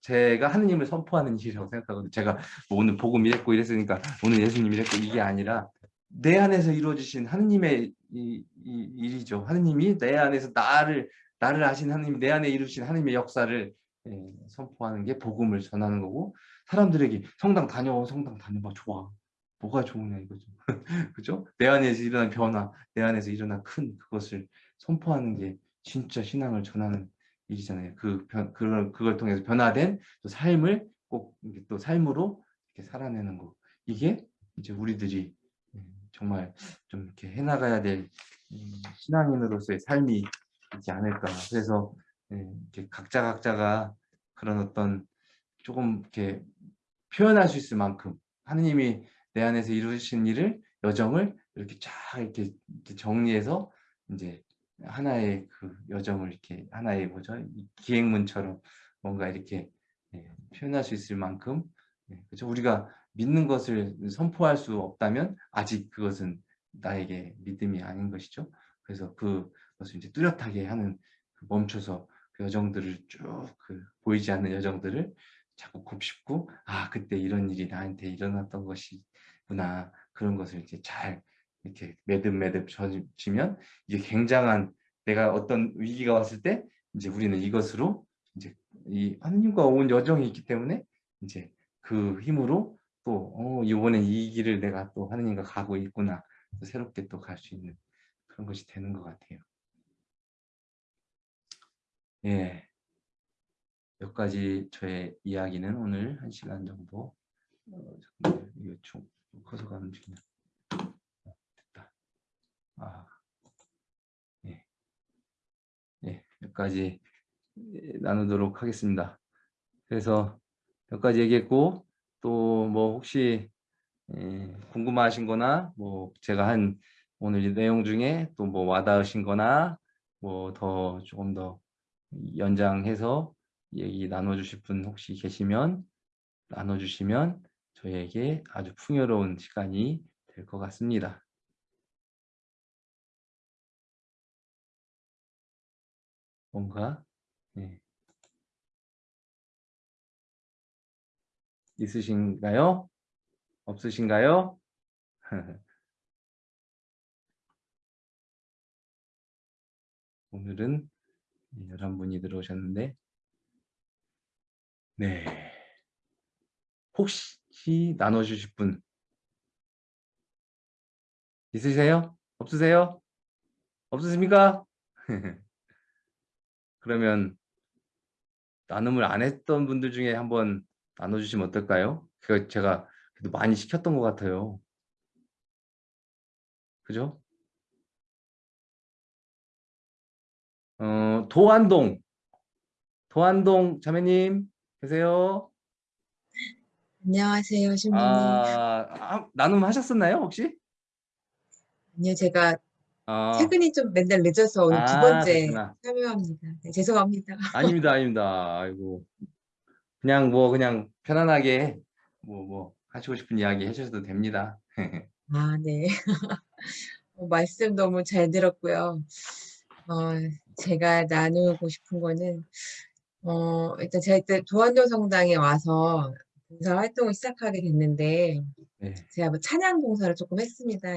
제가 하느님을 선포하는 일이라고 생각하거든요. 제가 뭐 오늘 복음 이랬고 이랬으니까 오늘 예수님 이랬고 이게 아니라 내 안에서 이루어지신 하느님의 이, 이, 일이죠. 하느님이 내 안에서 나를 나를 아신 하느님 내 안에 이루신 하느님의 역사를 예, 선포하는 게 복음을 전하는 거고 사람들에게 성당 다녀 성당 다녀봐 좋아 뭐가 좋으냐 이거죠 그죠 내 안에서 일어난 변화 내 안에서 일어난 큰 그것을 선포하는 게 진짜 신앙을 전하는 일이잖아요. 그 변, 그걸, 그걸 통해서 변화된 또 삶을 꼭 또 삶으로 이렇게 살아내는 거. 이게 이제 우리들이 음, 정말 좀 이렇게 해나가야 될 음, 신앙인으로서의 삶이 있지 않을까. 그래서 예, 이렇게 각자 각자가 그런 어떤 조금 이렇게 표현할 수 있을 만큼 하느님이 내 안에서 이루신 일을 여정을 이렇게 쫙 이렇게 정리해서 이제 하나의 그 여정을 이렇게 하나의 뭐죠? 기행문처럼 뭔가 이렇게 예, 표현할 수 있을 만큼 예, 그렇죠? 우리가 믿는 것을 선포할 수 없다면 아직 그것은 나에게 믿음이 아닌 것이죠. 그래서 그것을 이제 뚜렷하게 하는 그 멈춰서 그 여정들을 쭉 그 보이지 않는 여정들을 자꾸 곱씹고 아 그때 이런 일이 나한테 일어났던 것이구나. 그런 것을 이제 잘 이렇게 매듭매듭 젖히면 이게 굉장한 내가 어떤 위기가 왔을 때 이제 우리는 이것으로 이제 이 하느님과 온 여정이 있기 때문에 이제 그 힘으로 또 어, 이번엔 이 길을 내가 또 하느님과 가고 있구나 또 새롭게 또 갈 수 있는 그런 것이 되는 것 같아요. 예. 몇 가지 저의 이야기는 오늘 한 시간 정도 어, 이거 좀 커서 가는 중이야. 아, 예. 예, 몇 가지 나누도록 하겠습니다. 그래서 몇 가지 얘기했고 또 뭐 혹시 예, 궁금하신 거나 뭐 제가 한 오늘 이 내용 중에 또 뭐 와닿으신 거나 뭐 더 조금 더 연장해서 얘기 나눠주실 분 혹시 계시면 나눠주시면 저희에게 아주 풍요로운 시간이 될 것 같습니다. 뭔가 네. 있으신가요? 없으신가요? 오늘은 11분이 들어오셨는데 네 혹시 나눠주실 분 있으세요? 없으세요? 없으십니까? 그러면 나눔을 안 했던 분들 중에 한번 나눠주시면 어떨까요? 그 제가 그래도 많이 시켰던 것 같아요. 그죠? 어, 도안동. 도안동 자매님 계세요? 안녕하세요, 신부님. 아, 아, 나눔 하셨었나요, 혹시? 아니요, 제가 아, 퇴근이 좀 맨날 늦어서 오늘 두 아, 번째 그렇구나. 참여합니다. 네, 죄송합니다. 아닙니다, 아닙니다. 아이고. 그냥 뭐 그냥 편안하게 뭐 뭐 하시고 싶은 이야기 해주셔도 됩니다. 아, 네. 어, 말씀 너무 잘 들었고요. 어, 제가 나누고 싶은 거는 어, 일단 제가 이때 도안도 성당에 와서 봉사 활동을 시작하게 됐는데 네. 제가 뭐 찬양 봉사를 조금 했습니다.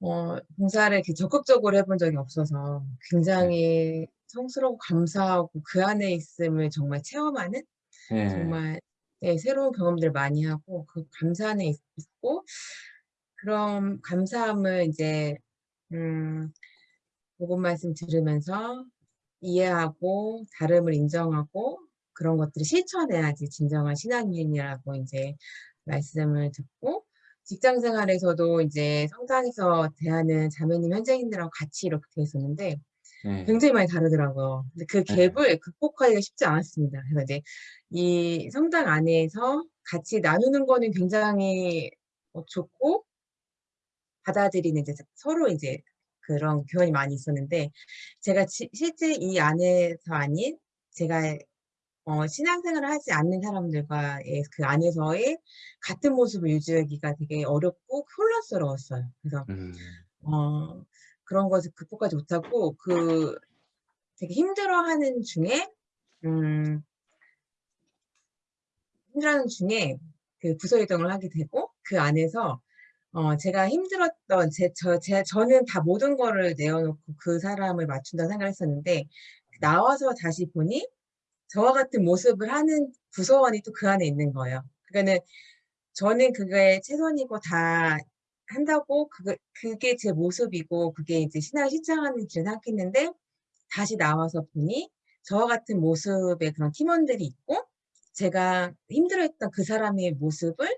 어, 봉사를 이렇게 적극적으로 해본 적이 없어서 굉장히 성스럽고 감사하고 그 안에 있음을 정말 체험하는 네. 정말 네, 새로운 경험들 많이 하고 그 감사 안에 있- 있고 그런 감사함을 이제 음, 복음 말씀 들으면서 이해하고 다름을 인정하고 그런 것들을 실천해야지 진정한 신앙인이라고 이제 말씀을 듣고 직장 생활에서도 이제 성당에서 대하는 자매님 현장인들하고 같이 이렇게 돼 있었는데 네. 굉장히 많이 다르더라고요. 근데 그 네. 갭을 극복하기가 쉽지 않았습니다. 그래서 이제 이 성당 안에서 같이 나누는 거는 굉장히 어, 좋고 받아들이는 이제 서로 이제 그런 교환이 많이 있었는데 제가 지- 실제 이 안에서 아닌 제가 어, 신앙생활을 하지 않는 사람들과의 그 안에서의 같은 모습을 유지하기가 되게 어렵고 혼란스러웠어요. 그래서 음. 어, 그런 것을 극복하지 못하고 그 되게 힘들어하는 중에 음, 힘들어하는 중에 그 부서 이동을 하게 되고 그 안에서 어, 제가 힘들었던 제, 저, 제, 저는 다 모든 거를 내어놓고 그 사람을 맞춘다 생각을 했었는데 나와서 다시 보니 저와 같은 모습을 하는 부서원이 또 그 안에 있는 거예요. 그러니까는 저는 그게 최선이고 다 한다고 그게, 그게 제 모습이고 그게 이제 신앙을 실천하는 길을 생각했는데 다시 나와서 보니 저와 같은 모습의 그런 팀원들이 있고 제가 힘들어했던 그 사람의 모습을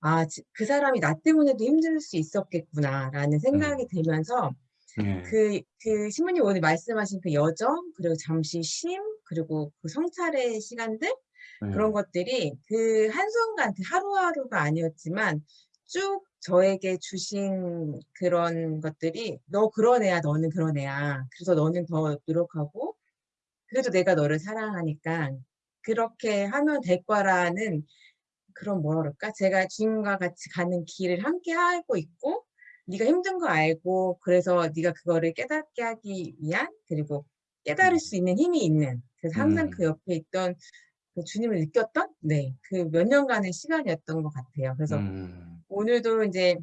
아, 지- 그 사람이 나 때문에도 힘들 수 있었겠구나라는 생각이 들면서 네. 그, 그 신부님 오늘 말씀하신 그 여정, 그리고 잠시 쉼, 그리고 그 성찰의 시간들, 그런 네. 것들이 그 한순간, 그 하루하루가 아니었지만 쭉 저에게 주신 그런 것들이 너 그런 애야, 너는 그런 애야. 그래서 너는 더 노력하고 그래도 내가 너를 사랑하니까 그렇게 하면 될 거라는 그런 뭐라 그럴까? 제가 주님과 같이 가는 길을 함께 하고 있고 네가 힘든 거 알고 그래서 네가 그거를 깨닫게 하기 위한 그리고 깨달을 수 있는 힘이 있는 그래서 항상 음. 그 옆에 있던 그 주님을 느꼈던 네 그 몇 년간의 시간이었던 것 같아요. 그래서 음. 오늘도 이제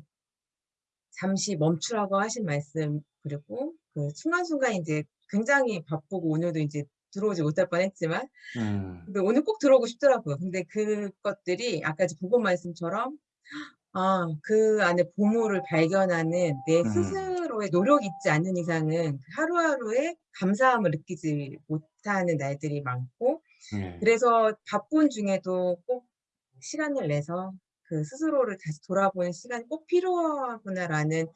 잠시 멈추라고 하신 말씀 그리고 그 순간순간 이제 굉장히 바쁘고 오늘도 이제 들어오지 못할 뻔했지만 음. 근데 오늘 꼭 들어오고 싶더라고요. 근데 그것들이 아까 복음 말씀처럼 아, 그 안에 보물을 발견하는 내 음. 스스로 의 노력이 있지 않는 이상은 하루하루의 감사함을 느끼지 못하는 날들이 많고 네. 그래서 바쁜 중에도 꼭 시간을 내서 그 스스로를 다시 돌아보는 시간이 꼭 필요하구나라는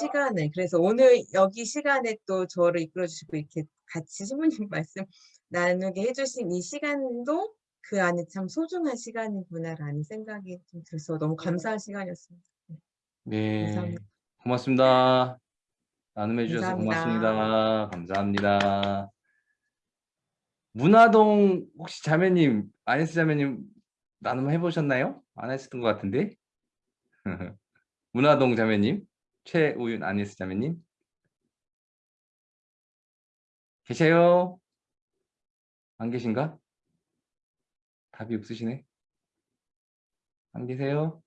시간을 그래서 오늘 여기 시간에 또 저를 이끌어 주시고 이렇게 같이 신부님 말씀 나누게 해주신 이 시간도 그 안에 참 소중한 시간이구나라는 생각이 좀 들어서 너무 감사한 시간이었습니다. 네. 감사합니다. 고맙습니다. 나눔해 주셔서 감사합니다. 고맙습니다. 감사합니다. 문화동 혹시 자매님, 아네스 자매님 나눔 해보셨나요? 안 하셨던 것 같은데? 문화동 자매님, 최우윤 아네스 자매님 계세요? 안 계신가? 답이 없으시네. 안 계세요?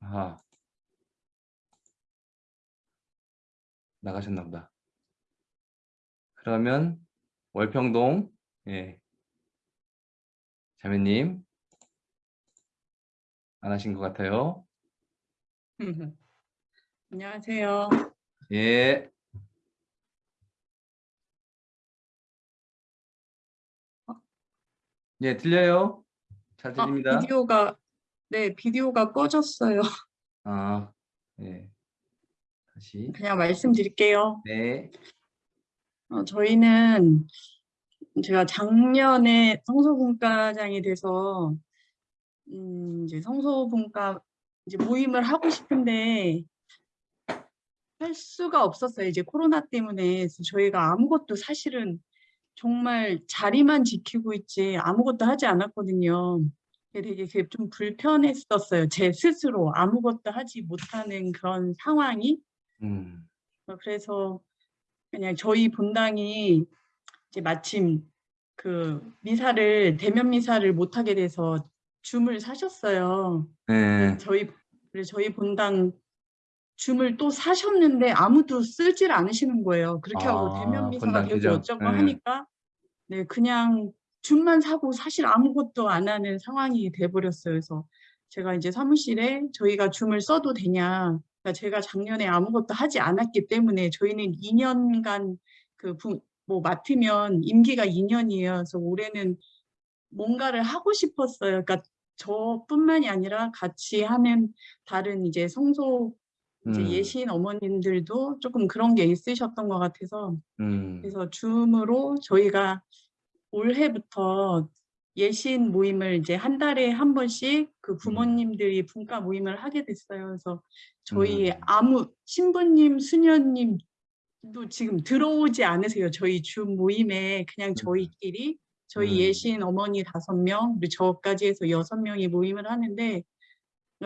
아 나가셨나 보다. 그러면 월평동 예. 자매님 안 하신 것 같아요. 안녕하세요. 예. 예, 들려요? 잘 아, 들립니다. 비디오가 네, 비디오가 꺼졌어요. 아, 예. 다시. 그냥 말씀드릴게요. 네. 어, 저희는 제가 작년에 성소분과장이 돼서 음, 이제 성소분과 이제 모임을 하고 싶은데 할 수가 없었어요. 이제 코로나 때문에 저희가 아무것도 사실은 정말 자리만 지키고 있지 아무것도 하지 않았거든요. 되게 그게 좀 불편했었어요. 제 스스로 아무것도 하지 못하는 그런 상황이. 음, 어, 그래서 그냥 저희 본당이 이제 마침 그 미사를 대면 미사를 못 하게 돼서 줌을 사셨어요. 네. 저희 그래서 저희 본당 줌을 또 사셨는데 아무도 쓰질 않으시는 거예요. 그렇게 하고 아, 대면 미사가 되고 계정. 어쩌고 네. 하니까 네 그냥 줌만 사고 사실 아무것도 안 하는 상황이 돼버렸어요. 그래서 제가 이제 사무실에 저희가 줌을 써도 되냐. 그러니까 제가 작년에 아무것도 하지 않았기 때문에 저희는 2년간 그 뭐 맡으면 임기가 2년이에요. 그래서 올해는 뭔가를 하고 싶었어요. 그러니까 저뿐만이 아니라 같이 하는 다른 이제 성소 이제 음, 예신 어머님들도 조금 그런 게 있으셨던 것 같아서 음, 그래서 줌으로 저희가 올해부터 예신 모임을 이제 한 달에 한 번씩 그 부모님들이 분과 모임을 하게 됐어요. 그래서 저희 음. 아무 신부님, 수녀님도 지금 들어오지 않으세요. 저희 줌 모임에 그냥 저희끼리 저희 음. 예신 어머니 다섯 명 그리고 저까지 해서 여섯 명이 모임을 하는데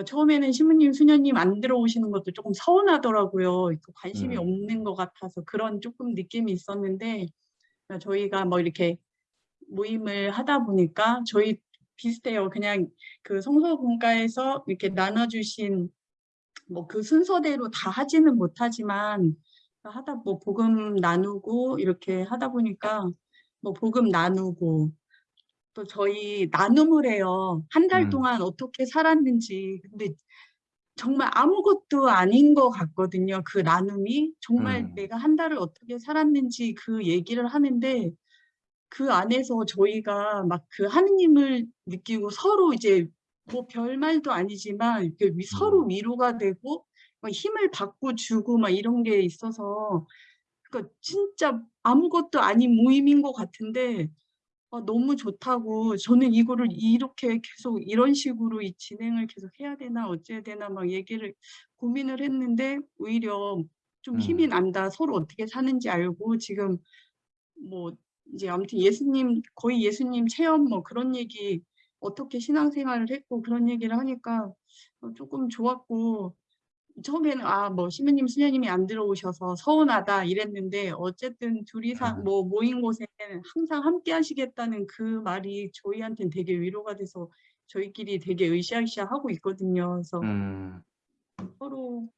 처음에는 신부님, 수녀님 안 들어오시는 것도 조금 서운하더라고요. 그 관심이 음. 없는 것 같아서 그런 조금 느낌이 있었는데 저희가 뭐 이렇게 모임을 하다 보니까 저희 비슷해요. 그냥 그 성서분과에서 이렇게 나눠주신 뭐 그 순서대로 다 하지는 못하지만 하다 뭐 복음 나누고 이렇게 하다 보니까 뭐 복음 나누고 또 저희 나눔을 해요. 한달 음. 동안 어떻게 살았는지. 근데 정말 아무것도 아닌 것 같거든요. 그 나눔이 정말 음. 내가 한 달을 어떻게 살았는지 그 얘기를 하는데 그 안에서 저희가 막 그 하느님을 느끼고 서로 이제 뭐 별말도 아니지만 이렇게 서로 음. 위로가 되고 막 힘을 받고 주고 막 이런 게 있어서 그러니까 진짜 아무것도 아닌 모임인 것 같은데 아, 너무 좋다고 저는 이거를 이렇게 계속 이런 식으로 이 진행을 계속 해야 되나 어째야 되나 막 얘기를 고민을 했는데 오히려 좀 힘이 음. 난다 서로 어떻게 사는지 알고 지금 뭐 이제 아무튼 예수님 거의 예수님 체험 뭐 그런 얘기 어떻게 신앙생활을 했고 그런 얘기를 하니까 어, 조금 좋았고 처음에는 아 뭐 시부님 수녀님이 안 들어오셔서 서운하다 이랬는데 어쨌든 둘이서 아. 뭐 모인 곳에는 항상 함께 하시겠다는 그 말이 저희한테는 되게 위로가 돼서 저희끼리 되게 으쌰으쌰 하고 있거든요. 그래서 음, 서로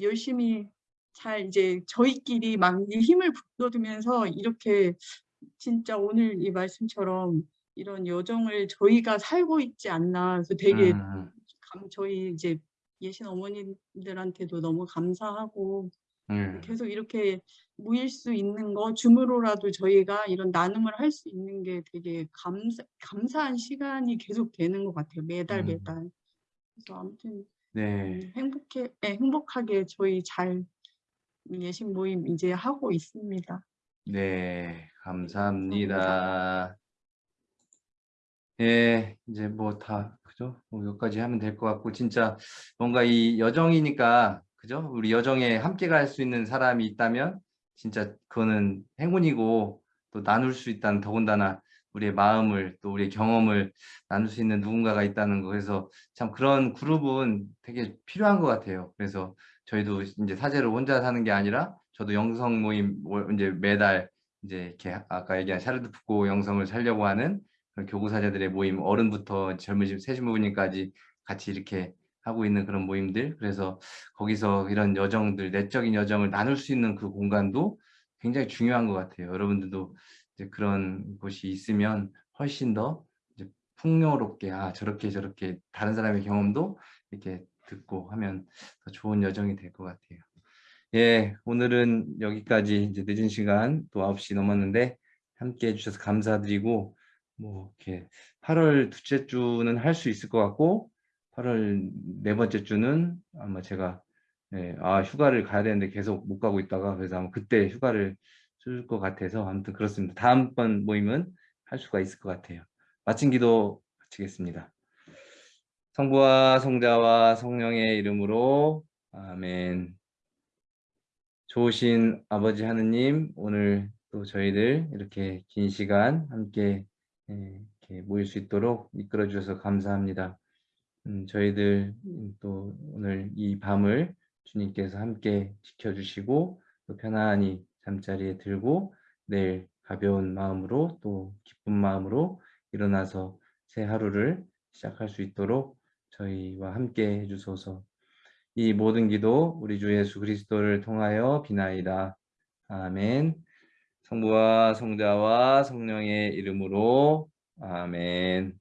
열심히 잘 이제 저희끼리 막이 힘을 북돋으면서 이렇게 진짜 오늘 이 말씀처럼 이런 여정을 저희가 살고 있지 않나. 그래서 되게 음, 감, 저희 이제 예신 어머님들한테도 너무 감사하고 음, 계속 이렇게 모일 수 있는 거 줌으로라도 저희가 이런 나눔을 할 수 있는 게 되게 감사, 감사한 시간이 계속 되는 것 같아요. 매달 음. 매달. 그래서 아무튼 네. 음, 행복해, 네, 행복하게 저희 잘 예신 모임 이제 하고 있습니다. 네, 감사합니다. 예, 이제 뭐 다, 그죠? 뭐 여기까지 하면 될 것 같고, 진짜 뭔가 이 여정이니까, 그죠? 우리 여정에 함께 갈 수 있는 사람이 있다면, 진짜 그거는 행운이고, 또 나눌 수 있다는 더군다나 우리의 마음을, 또 우리의 경험을 나눌 수 있는 누군가가 있다는 거. 그래서 참 그런 그룹은 되게 필요한 것 같아요. 그래서 저희도 이제 사제로 혼자 사는 게 아니라, 저도 영성 모임, 월- 이제 매달 이제 이렇게 아까 얘기한 샤르드 푸고 영성을 살려고 하는 교구사제들의 모임, 어른부터 젊으신 세신부님까지 같이 이렇게 하고 있는 그런 모임들. 그래서 거기서 이런 여정들, 내적인 여정을 나눌 수 있는 그 공간도 굉장히 중요한 것 같아요. 여러분들도 이제 그런 곳이 있으면 훨씬 더 이제 풍요롭게, 아, 저렇게 저렇게 다른 사람의 경험도 이렇게 듣고 하면 더 좋은 여정이 될 것 같아요. 예, 오늘은 여기까지 이제 늦은 시간 또 9시 넘었는데 함께 해주셔서 감사드리고 뭐 이렇게 8월 둘째 주는 할 수 있을 것 같고 8월 네 번째 주는 아마 제가 예, 아 휴가를 가야 되는데 계속 못 가고 있다가 그래서 아마 그때 휴가를 쓸 것 같아서 아무튼 그렇습니다. 다음번 모임은 할 수가 있을 것 같아요. 마친 기도 마치겠습니다. 성부와 성자와 성령의 이름으로 아멘. 좋으신 아버지 하느님 오늘 또 저희들 이렇게 긴 시간 함께 예, 이렇게 모일 수 있도록 이끌어 주셔서 감사합니다. 음, 저희들 음, 또 오늘 이 밤을 주님께서 함께 지켜주시고 또 편안히 잠자리에 들고 내일 가벼운 마음으로 또 기쁜 마음으로 일어나서 새 하루를 시작할 수 있도록 저희와 함께 해주소서. 이 모든 기도 우리 주 예수 그리스도를 통하여 비나이다. 아멘. 성부와 성자와 성령의 이름으로 아멘.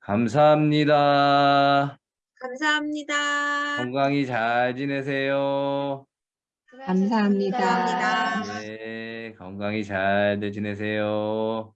감사합니다. 감사합니다. 건강히 잘 지내세요. 감사합니다. 감사합니다. 네, 건강히 잘들 지내세요.